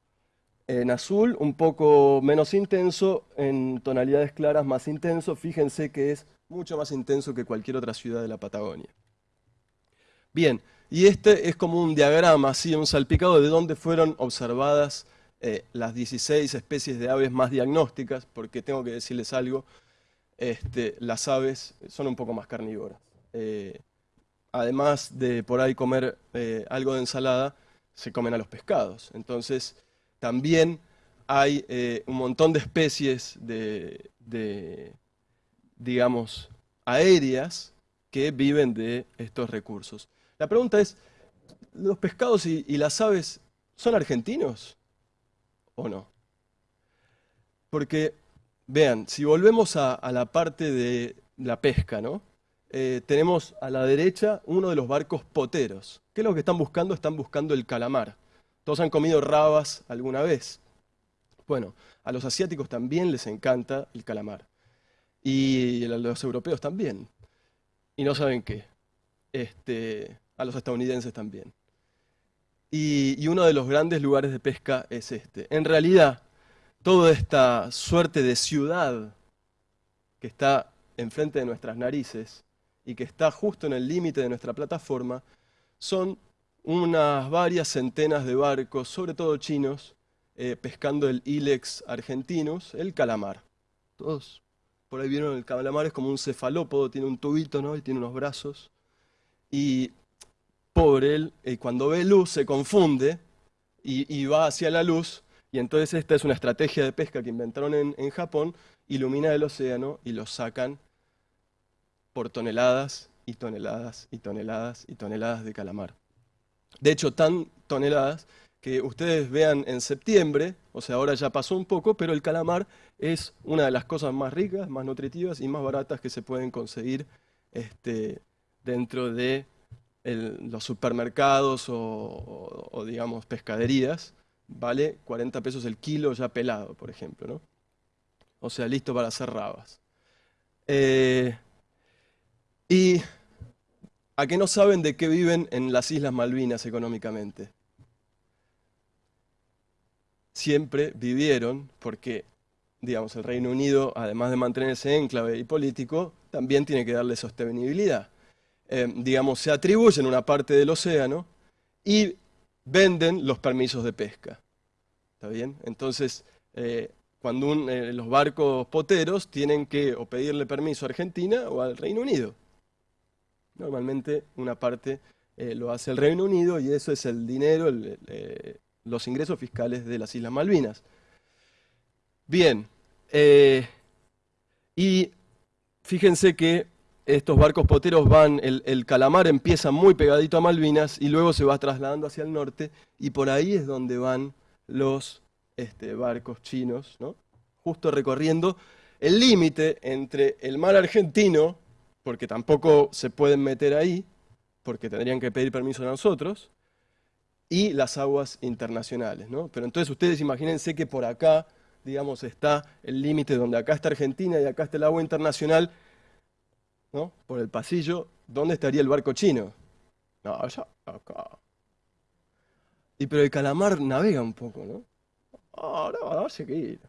En azul un poco menos intenso, en tonalidades claras más intenso. Fíjense que es mucho más intenso que cualquier otra ciudad de la Patagonia. Bien, y este es como un diagrama, así, un salpicado de dónde fueron observadas eh, las 16 especies de aves más diagnósticas, porque tengo que decirles algo, este, las aves son un poco más carnívoras. Eh, además de por ahí comer eh, algo de ensalada, se comen a los pescados. Entonces, también hay un montón de especies de, digamos, aéreas que viven de estos recursos. La pregunta es, ¿los pescados y, las aves son argentinos o no? Porque Vean, si volvemos a, la parte de la pesca, ¿no? Eh, tenemos a la derecha uno de los barcos poteros. ¿Qué es lo que están buscando? Están buscando el calamar. Todos han comido rabas alguna vez. Bueno, a los asiáticos también les encanta el calamar. Y a los europeos también. Y no saben qué. Este, a los estadounidenses también. Y, uno de los grandes lugares de pesca es este. En realidad, toda esta suerte de ciudad que está enfrente de nuestras narices y que está justo en el límite de nuestra plataforma, son unas varias centenas de barcos, sobre todo chinos, eh, pescando el Ilex argentinus, el calamar. Todos por ahí vieron el calamar, es como un cefalópodo, tiene un tubito ¿no? y tiene unos brazos. Y pobre él, y cuando ve luz se confunde y, va hacia la luz. Y entonces esta es una estrategia de pesca que inventaron en, en Japón, ilumina el océano y lo sacan por toneladas y toneladas y toneladas y toneladas de calamar. De hecho, tan toneladas que ustedes vean en septiembre, o sea, ahora ya pasó un poco, pero el calamar es una de las cosas más ricas, más nutritivas y más baratas que se pueden conseguir este, dentro de los supermercados o, digamos, pescaderías. Vale 40 pesos el kilo ya pelado, por ejemplo, ¿no? O sea, listo para hacer rabas. Eh, ¿Y a qué no saben de qué viven en las Islas Malvinas económicamente? Siempre vivieron, porque digamos, el Reino Unido, además de mantenerse enclave y político, también tiene que darle sostenibilidad. Eh, digamos, se atribuyen una parte del océano y venden los permisos de pesca. ¿Está bien? Entonces, eh, cuando eh, los barcos poteros tienen que o pedirle permiso a Argentina o al Reino Unido. Normalmente una parte eh, lo hace el Reino Unido y eso es el dinero, los ingresos fiscales de las Islas Malvinas. Bien, y fíjense que estos barcos poteros van, el, calamar empieza muy pegadito a Malvinas y luego se va trasladando hacia el norte y por ahí es donde van los este, barcos chinos, ¿no? justo recorriendo el límite entre el mar argentino porque tampoco se pueden meter ahí, porque tendrían que pedir permiso a nosotros, y las aguas internacionales. ¿no? Pero entonces ustedes imagínense que por acá, digamos, está el límite donde acá está Argentina y acá está el agua internacional, ¿no? por el pasillo, ¿dónde estaría el barco chino? No, allá, acá. Y pero el calamar navega un poco, ¿no? Ahora va a seguir.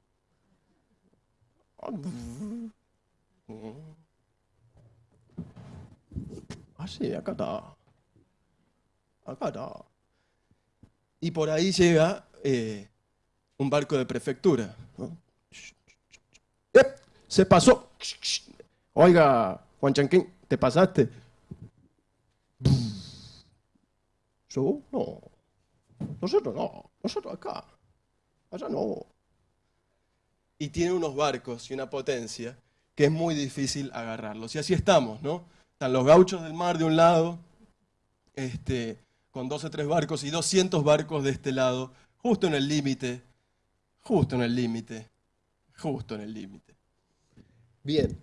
Ah, sí, acá está. Acá está. Y por ahí llega eh, un barco de prefectura. Se pasó. Oiga, Juan Chanquín, ¿te pasaste? ¿Yo? No. Nosotros no. Nosotros acá. Allá no. Y tiene unos barcos y una potencia que es muy difícil agarrarlos. Y así estamos, ¿no? Están los gauchos del mar de un lado, este, con 12 tres barcos y 200 barcos de este lado, justo en el límite, justo en el límite, justo en el límite. Bien,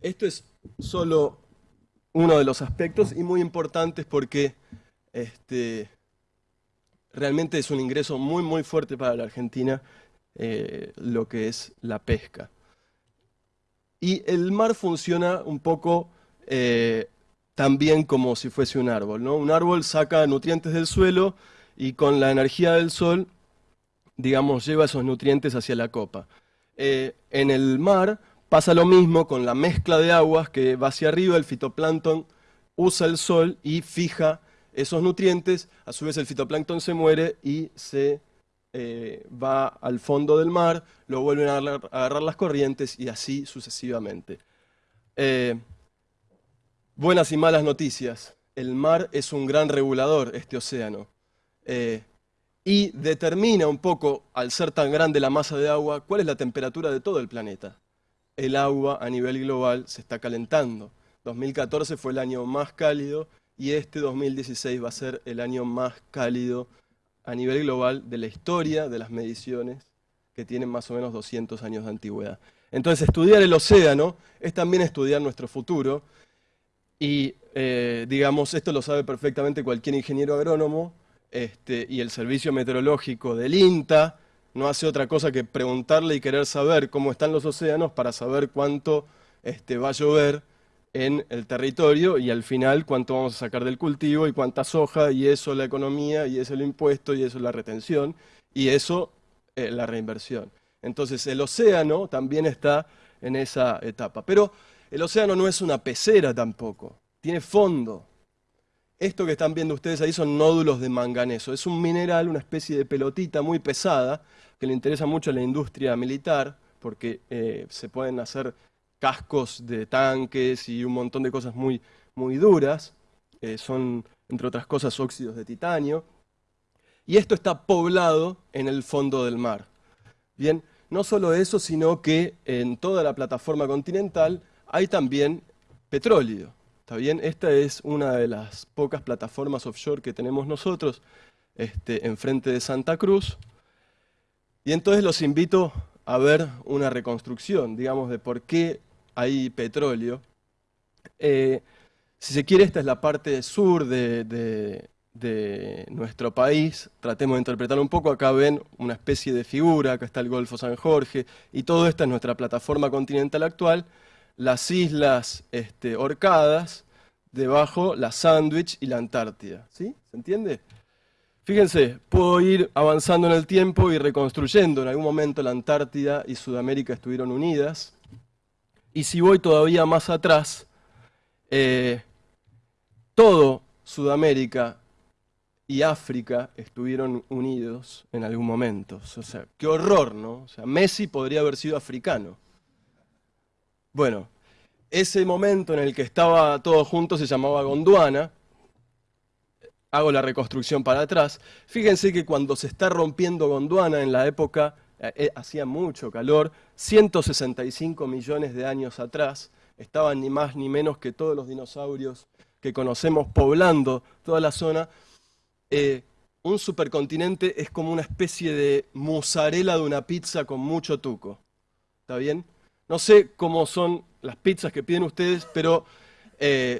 esto es solo uno de los aspectos y muy importantes porque este, realmente es un ingreso muy, muy fuerte para la Argentina eh, lo que es la pesca. Y el mar funciona un poco eh, también como si fuese un árbol. ¿no? Un árbol saca nutrientes del suelo y con la energía del sol, digamos, lleva esos nutrientes hacia la copa. Eh, en el mar pasa lo mismo con la mezcla de aguas que va hacia arriba, el fitoplancton usa el sol y fija esos nutrientes, a su vez el fitoplancton se muere y se eh, va al fondo del mar, lo vuelven a agarrar, las corrientes y así sucesivamente. Buenas y malas noticias. El mar es un gran regulador, este océano. Eh, y determina un poco, al ser tan grande la masa de agua, cuál es la temperatura de todo el planeta. El agua a nivel global se está calentando. 2014 fue el año más cálido y este 2016 va a ser el año más cálido a nivel global de la historia de las mediciones que tienen más o menos 200 años de antigüedad. Entonces, estudiar el océano es también estudiar nuestro futuro y, eh, digamos, esto lo sabe perfectamente cualquier ingeniero agrónomo, este, y el servicio meteorológico del INTA no hace otra cosa que preguntarle y querer saber cómo están los océanos para saber cuánto este, va a llover en el territorio y al final cuánto vamos a sacar del cultivo y cuánta soja y eso la economía y eso el impuesto y eso la retención y eso eh, la reinversión. Entonces el océano también está en esa etapa. Pero el océano no es una pecera tampoco, tiene fondo. Esto que están viendo ustedes ahí son nódulos de manganeso. Es un mineral, una especie de pelotita muy pesada, que le interesa mucho a la industria militar, porque eh, se pueden hacer cascos de tanques y un montón de cosas muy, muy duras. Eh, son, entre otras cosas, óxidos de titanio. Y esto está poblado en el fondo del mar. Bien, no solo eso, sino que en toda la plataforma continental hay también petróleo. ¿Está bien? Esta es una de las pocas plataformas offshore que tenemos nosotros este, enfrente de Santa Cruz. Y entonces los invito a ver una reconstrucción, digamos, de por qué hay petróleo. Eh, si se quiere, esta es la parte sur de, nuestro país. Tratemos de interpretarlo un poco. Acá ven una especie de figura, acá está el Golfo San Jorge, y todo esto es nuestra plataforma continental actual. Las islas este, Orcadas, debajo la Sandwich y la Antártida. ¿Sí? ¿Se entiende? Fíjense, puedo ir avanzando en el tiempo y reconstruyendo. En algún momento la Antártida y Sudamérica estuvieron unidas. Y si voy todavía más atrás, eh, todo Sudamérica y África estuvieron unidos en algún momento. O sea, qué horror, ¿no? O sea, Messi podría haber sido africano. Bueno, ese momento en el que estaba todo junto se llamaba Gondwana. Hago la reconstrucción para atrás. Fíjense que cuando se está rompiendo Gondwana en la época eh, eh, hacía mucho calor, 165 millones de años atrás, estaban ni más ni menos que todos los dinosaurios que conocemos poblando toda la zona. Eh, un supercontinente es como una especie de mozzarella de una pizza con mucho tuco. ¿Está bien? No sé cómo son las pizzas que piden ustedes, pero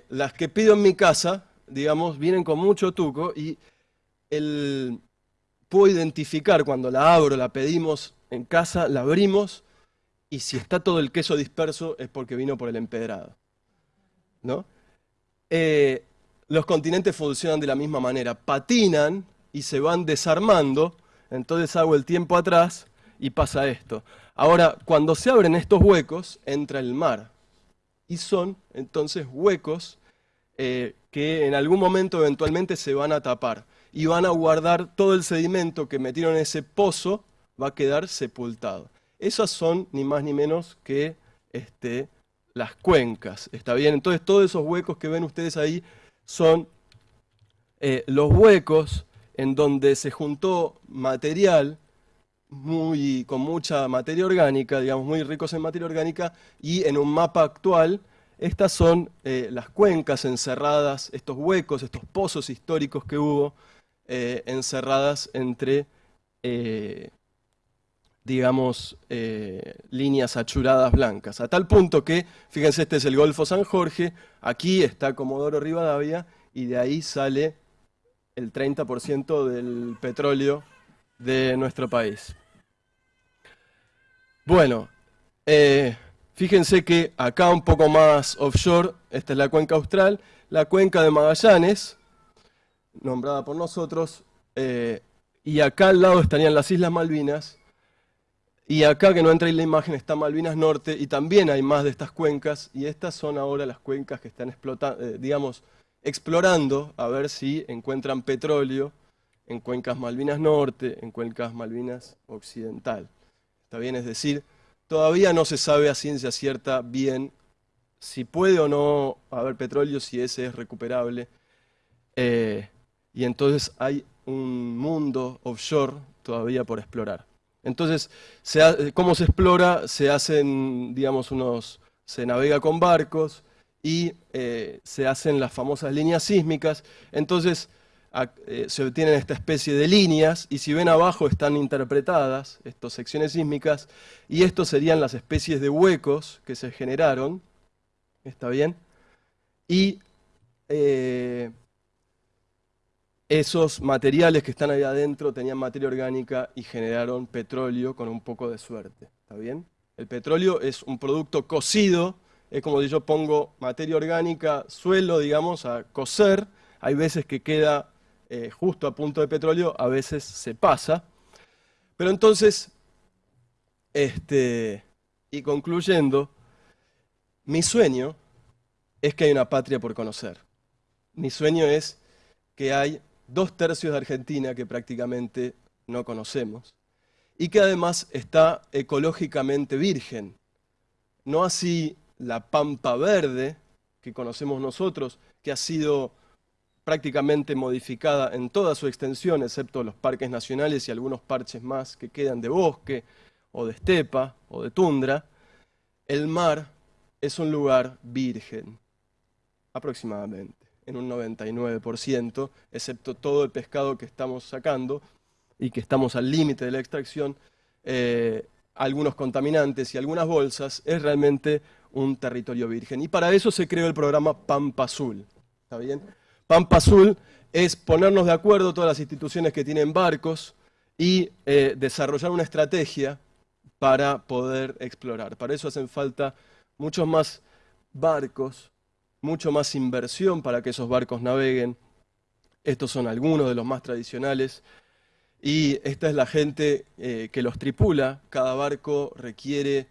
las que pido en mi casa, digamos, vienen con mucho tuco y el, puedo identificar cuando la abro, la pedimos en casa, la abrimos y si está todo el queso disperso es porque vino por el empedrado. ¿no? Eh, los continentes funcionan de la misma manera, patinan y se van desarmando, entonces hago el tiempo atrás y pasa esto. Ahora, cuando se abren estos huecos, entra el mar. Y son entonces huecos eh, que en algún momento eventualmente se van a tapar y van a guardar todo el sedimento que metieron en ese pozo, va a quedar sepultado. Esas son ni más ni menos que este, las cuencas, ¿está bien? Entonces todos esos huecos que ven ustedes ahí son eh, los huecos en donde se juntó material muy, con mucha materia orgánica, digamos muy ricos en materia orgánica, y en un mapa actual estas son eh, las cuencas encerradas, estos huecos, estos pozos históricos que hubo eh, encerradas entre, eh, digamos, líneas achuradas blancas. A tal punto que, fíjense, este es el Golfo San Jorge, aquí está Comodoro Rivadavia, y de ahí sale el 30% del petróleo de nuestro país. Bueno, fíjense que acá un poco más offshore, esta es la cuenca austral, la cuenca de Magallanes, nombrada por nosotros, eh, y acá al lado estarían las Islas Malvinas, y acá que no entra en la imagen está Malvinas Norte, y también hay más de estas cuencas, y estas son ahora las cuencas que están explotando, eh, digamos, explorando a ver si encuentran petróleo en cuencas Malvinas Norte, en cuencas Malvinas Occidental. ¿Está bien? Es decir, todavía no se sabe a ciencia cierta bien si puede o no haber petróleo, si ese es recuperable. Eh, y entonces hay un mundo offshore todavía por explorar. Entonces, ¿cómo se explora? Se hacen, digamos, unos, se navega con barcos y eh, se hacen las famosas líneas sísmicas. Entonces, eh, se obtienen esta especie de líneas y si ven abajo están interpretadas estas secciones sísmicas y estos serían las especies de huecos que se generaron. ¿Está bien? Y eh, esos materiales que están ahí adentro tenían materia orgánica y generaron petróleo con un poco de suerte. ¿Está bien? El petróleo es un producto cocido, es como si yo pongo materia orgánica, suelo, digamos, a cocer. Hay veces que queda eh, justo a punto de petróleo, a veces se pasa. Pero entonces, este, y concluyendo, mi sueño es que hay una patria por conocer. Mi sueño es que hay dos tercios de Argentina que prácticamente no conocemos y que además está ecológicamente virgen. No así la pampa verde que conocemos nosotros, que ha sido prácticamente modificada en toda su extensión, excepto los parques nacionales y algunos parches más que quedan de bosque o de estepa o de tundra, el mar es un lugar virgen, aproximadamente en un 99%, excepto todo el pescado que estamos sacando y que estamos al límite de la extracción, eh, algunos contaminantes y algunas bolsas, es realmente un territorio virgen. Y para eso se creó el programa Pampa Azul. ¿Está bien? Pampa Azul es ponernos de acuerdo todas las instituciones que tienen barcos y eh, desarrollar una estrategia para poder explorar. Para eso hacen falta muchos más barcos, mucho más inversión para que esos barcos naveguen. Estos son algunos de los más tradicionales. Y esta es la gente eh, que los tripula. Cada barco requiere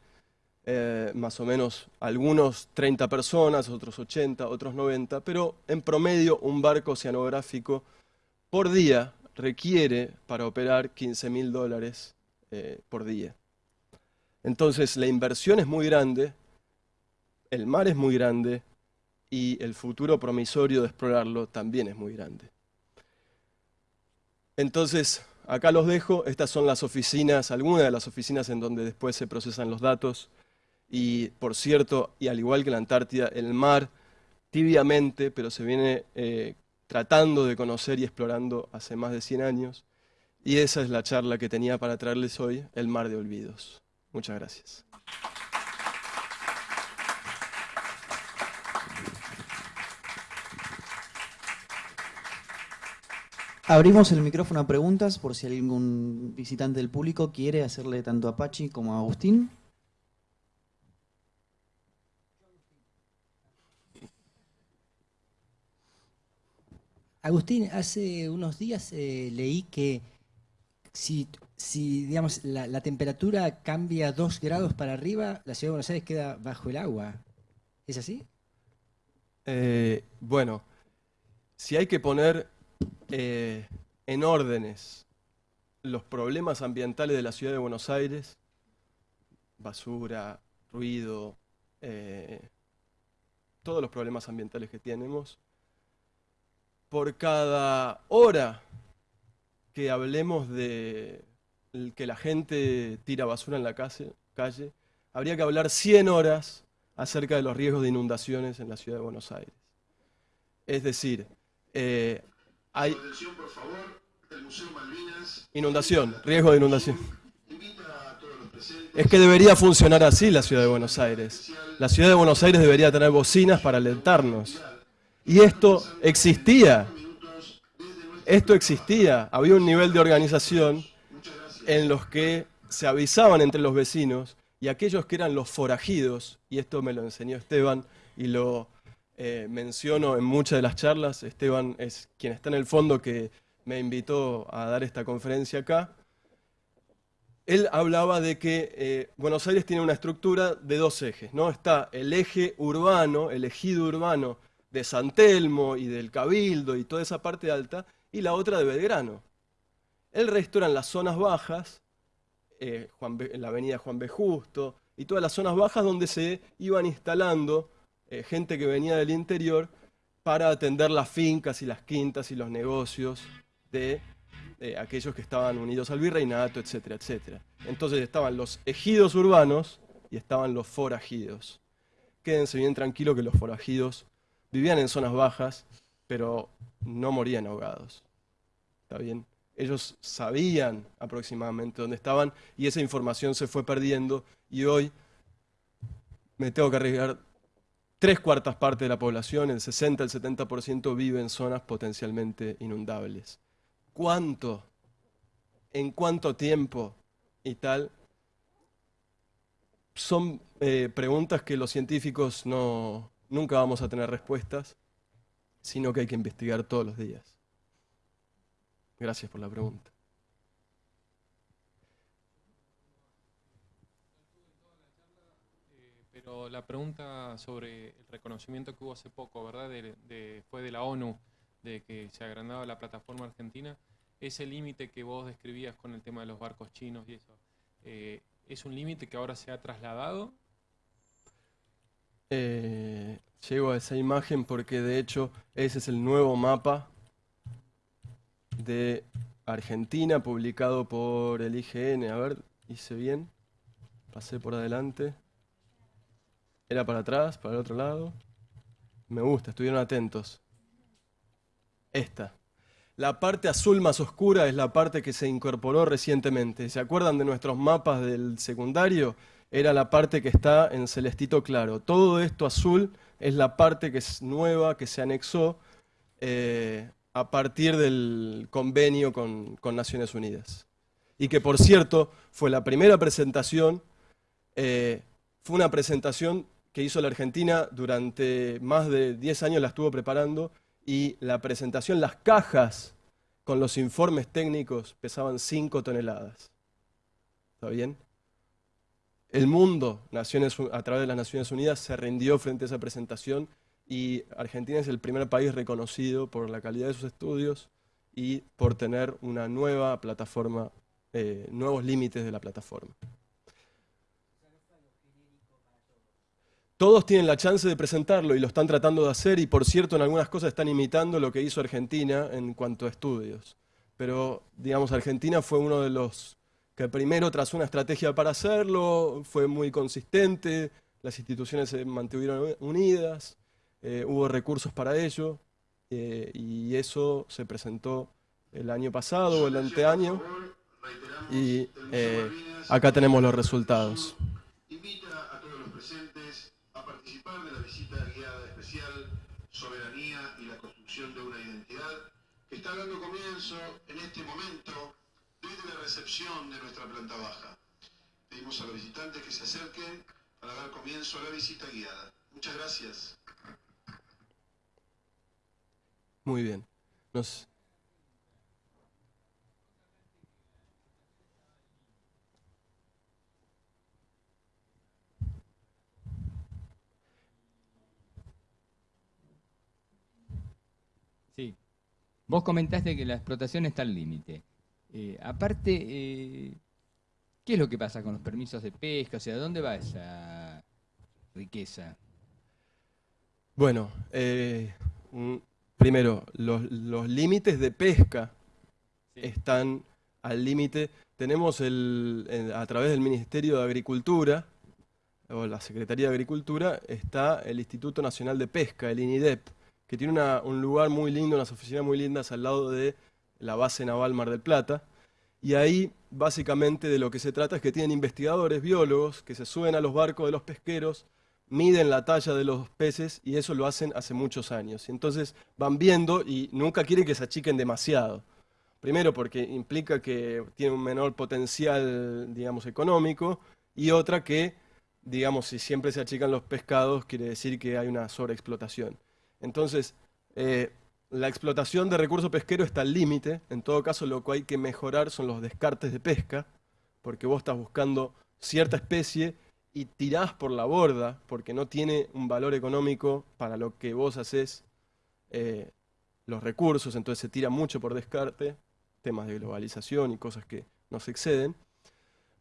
eh, más o menos algunos 30 personas, otros 80, otros 90, pero en promedio un barco oceanográfico por día requiere para operar 15 mil dólares eh, por día. Entonces la inversión es muy grande, el mar es muy grande, y el futuro promisorio de explorarlo también es muy grande. Entonces, acá los dejo, estas son las oficinas, algunas de las oficinas en donde después se procesan los datos. Y por cierto, y al igual que la Antártida, el mar tibiamente, pero se viene eh, tratando de conocer y explorando hace más de 100 años. Y esa es la charla que tenía para traerles hoy, el mar de olvidos. Muchas gracias. Abrimos el micrófono a preguntas por si algún visitante del público quiere hacerle tanto a Pachi como a Agustín. Agustín, hace unos días eh, leí que si, si digamos, la, temperatura cambia dos grados para arriba, la ciudad de Buenos Aires queda bajo el agua. ¿Es así? Eh, bueno, si hay que poner eh, en órdenes los problemas ambientales de la ciudad de Buenos Aires, basura, ruido, todos los problemas ambientales que tenemos, por cada hora que hablemos de que la gente tira basura en la calle, calle, habría que hablar 100 horas acerca de los riesgos de inundaciones en la ciudad de Buenos Aires. Es decir, eh, hay inundación, riesgo de inundación. Es que debería funcionar así la ciudad de Buenos Aires. La ciudad de Buenos Aires debería tener bocinas para alentarnos. Y esto existía. Esto existía. Había un nivel de organización en los que se avisaban entre los vecinos y aquellos que eran los forajidos, y esto me lo enseñó Esteban y lo eh, menciono en muchas de las charlas. Esteban es quien está en el fondo que me invitó a dar esta conferencia acá. Él hablaba de que eh, Buenos Aires tiene una estructura de dos ejes. ¿no? Está el eje urbano, el ejido urbano de San Telmo y del Cabildo y toda esa parte alta, y la otra de Belgrano. El resto eran las zonas bajas, eh, la avenida Juan B. Justo, y todas las zonas bajas donde se iban instalando eh, gente que venía del interior para atender las fincas y las quintas y los negocios de aquellos que estaban unidos al virreinato, etcétera, etcétera. Entonces estaban los ejidos urbanos y estaban los forajidos. Quédense bien tranquilos que los forajidos vivían en zonas bajas, pero no morían ahogados. ¿Está bien? Ellos sabían aproximadamente dónde estaban y esa información se fue perdiendo y hoy me tengo que arriesgar tres cuartas partes de la población, el 60, el 70% vive en zonas potencialmente inundables. ¿Cuánto? ¿En cuánto tiempo? Y tal. Son eh, preguntas que los científicos no, nunca vamos a tener respuestas, sino que hay que investigar todos los días. Gracias por la pregunta. Pero la pregunta sobre el reconocimiento que hubo hace poco, ¿verdad? fue de la ONU, de que se agrandaba la plataforma argentina. Ese límite que vos describías con el tema de los barcos chinos y eso, eh, ¿es un límite que ahora se ha trasladado? Eh, llego a esa imagen porque de hecho ese es el nuevo mapa de Argentina publicado por el IGN. A ver, hice bien. Pasé por adelante. Era para atrás, para el otro lado. Me gusta, estuvieron atentos. Esta. La parte azul más oscura es la parte que se incorporó recientemente. ¿Se acuerdan de nuestros mapas del secundario? Era la parte que está en celestito claro. Todo esto azul es la parte que es nueva, que se anexó eh, a partir del convenio con, Naciones Unidas. Y que, por cierto, fue la primera presentación, eh, fue una presentación que hizo la Argentina durante más de 10 años, la estuvo preparando, y la presentación, las cajas con los informes técnicos pesaban 5 toneladas. ¿Está bien? El mundo, naciones, a través de las Naciones Unidas, se rindió frente a esa presentación y Argentina es el primer país reconocido por la calidad de sus estudios y por tener una nueva plataforma, eh, nuevos límites de la plataforma. Todos tienen la chance de presentarlo y lo están tratando de hacer y por cierto en algunas cosas están imitando lo que hizo Argentina en cuanto a estudios. Pero digamos Argentina fue uno de los que primero trazó una estrategia para hacerlo, fue muy consistente, las instituciones se mantuvieron unidas, eh, hubo recursos para ello eh, y eso se presentó el año pasado o el anteaño y eh, acá tenemos los resultados. está dando comienzo en este momento desde la recepción de nuestra planta baja. Pedimos a los visitantes que se acerquen para dar comienzo a la visita guiada. Muchas gracias. Muy bien. Nos, Vos comentaste que la explotación está al límite. Eh, aparte, eh, ¿qué es lo que pasa con los permisos de pesca? O sea, ¿dónde va esa riqueza? Bueno, eh, primero, los, límites de pesca están al límite. Tenemos el, a través del Ministerio de Agricultura, o la Secretaría de Agricultura, está el Instituto Nacional de Pesca, el INIDEP que tiene un lugar muy lindo, unas oficinas muy lindas al lado de la base naval Mar del Plata. Y ahí básicamente de lo que se trata es que tienen investigadores, biólogos, que se suben a los barcos de los pesqueros, miden la talla de los peces y eso lo hacen hace muchos años. Y entonces van viendo y nunca quieren que se achiquen demasiado. Primero porque implica que tiene un menor potencial, digamos, económico y otra que, digamos, si siempre se achican los pescados quiere decir que hay una sobreexplotación. Entonces, eh, la explotación de recursos pesqueros está al límite. En todo caso, lo que hay que mejorar son los descartes de pesca, porque vos estás buscando cierta especie y tirás por la borda, porque no tiene un valor económico para lo que vos haces eh, los recursos, entonces se tira mucho por descarte, temas de globalización y cosas que nos exceden.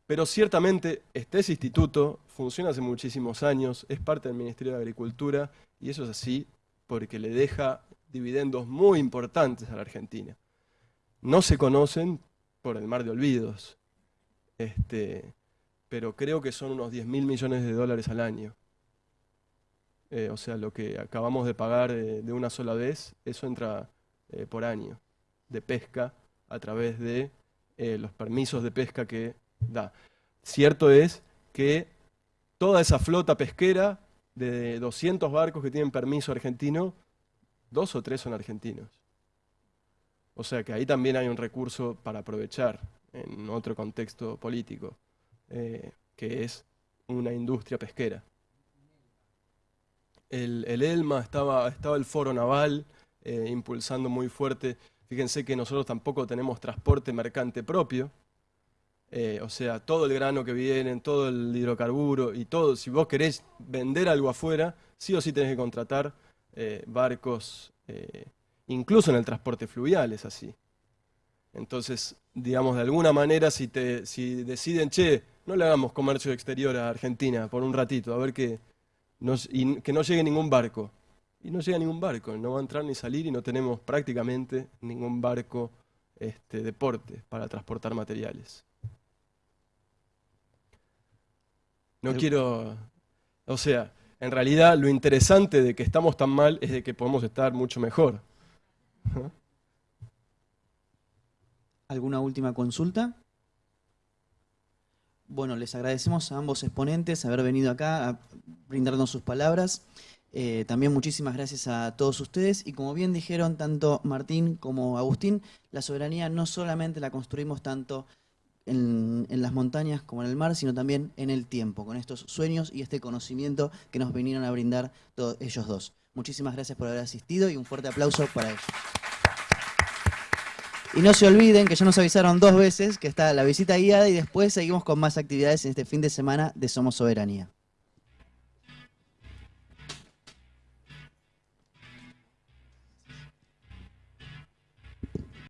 Pero ciertamente este instituto funciona hace muchísimos años, es parte del Ministerio de Agricultura y eso es así porque le deja dividendos muy importantes a la Argentina. No se conocen por el mar de olvidos, este, pero creo que son unos 10 mil millones de dólares al año. Eh, o sea, lo que acabamos de pagar eh, de una sola vez, eso entra eh, por año de pesca a través de los permisos de pesca que da. Cierto es que toda esa flota pesquera de 200 barcos que tienen permiso argentino, dos o tres son argentinos. O sea que ahí también hay un recurso para aprovechar en otro contexto político, eh, que es una industria pesquera. El, el ELMA estaba, estaba el foro naval eh, impulsando muy fuerte. Fíjense que nosotros tampoco tenemos transporte mercante propio, eh, o sea, todo el grano que viene, todo el hidrocarburo y todo, si vos querés vender algo afuera, sí o sí tenés que contratar eh, barcos, incluso en el transporte fluvial es así. Entonces, digamos, de alguna manera, si, te, si deciden, che, no le hagamos comercio exterior a Argentina por un ratito, a ver que, y que no llegue ningún barco. Y no llega ningún barco, no va a entrar ni salir y no tenemos prácticamente ningún barco este, de porte para transportar materiales. No quiero, o sea, en realidad lo interesante de que estamos tan mal es de que podemos estar mucho mejor. ¿Alguna última consulta? Bueno, les agradecemos a ambos exponentes haber venido acá a brindarnos sus palabras. Eh, también muchísimas gracias a todos ustedes y como bien dijeron tanto Martín como Agustín, la soberanía no solamente la construimos tanto en, las montañas como en el mar, sino también en el tiempo, con estos sueños y este conocimiento que nos vinieron a brindar todos ellos dos. Muchísimas gracias por haber asistido y un fuerte aplauso para ellos. Y no se olviden que ya nos avisaron dos veces que está la visita guiada y después seguimos con más actividades en este fin de semana de Somos Soberanía.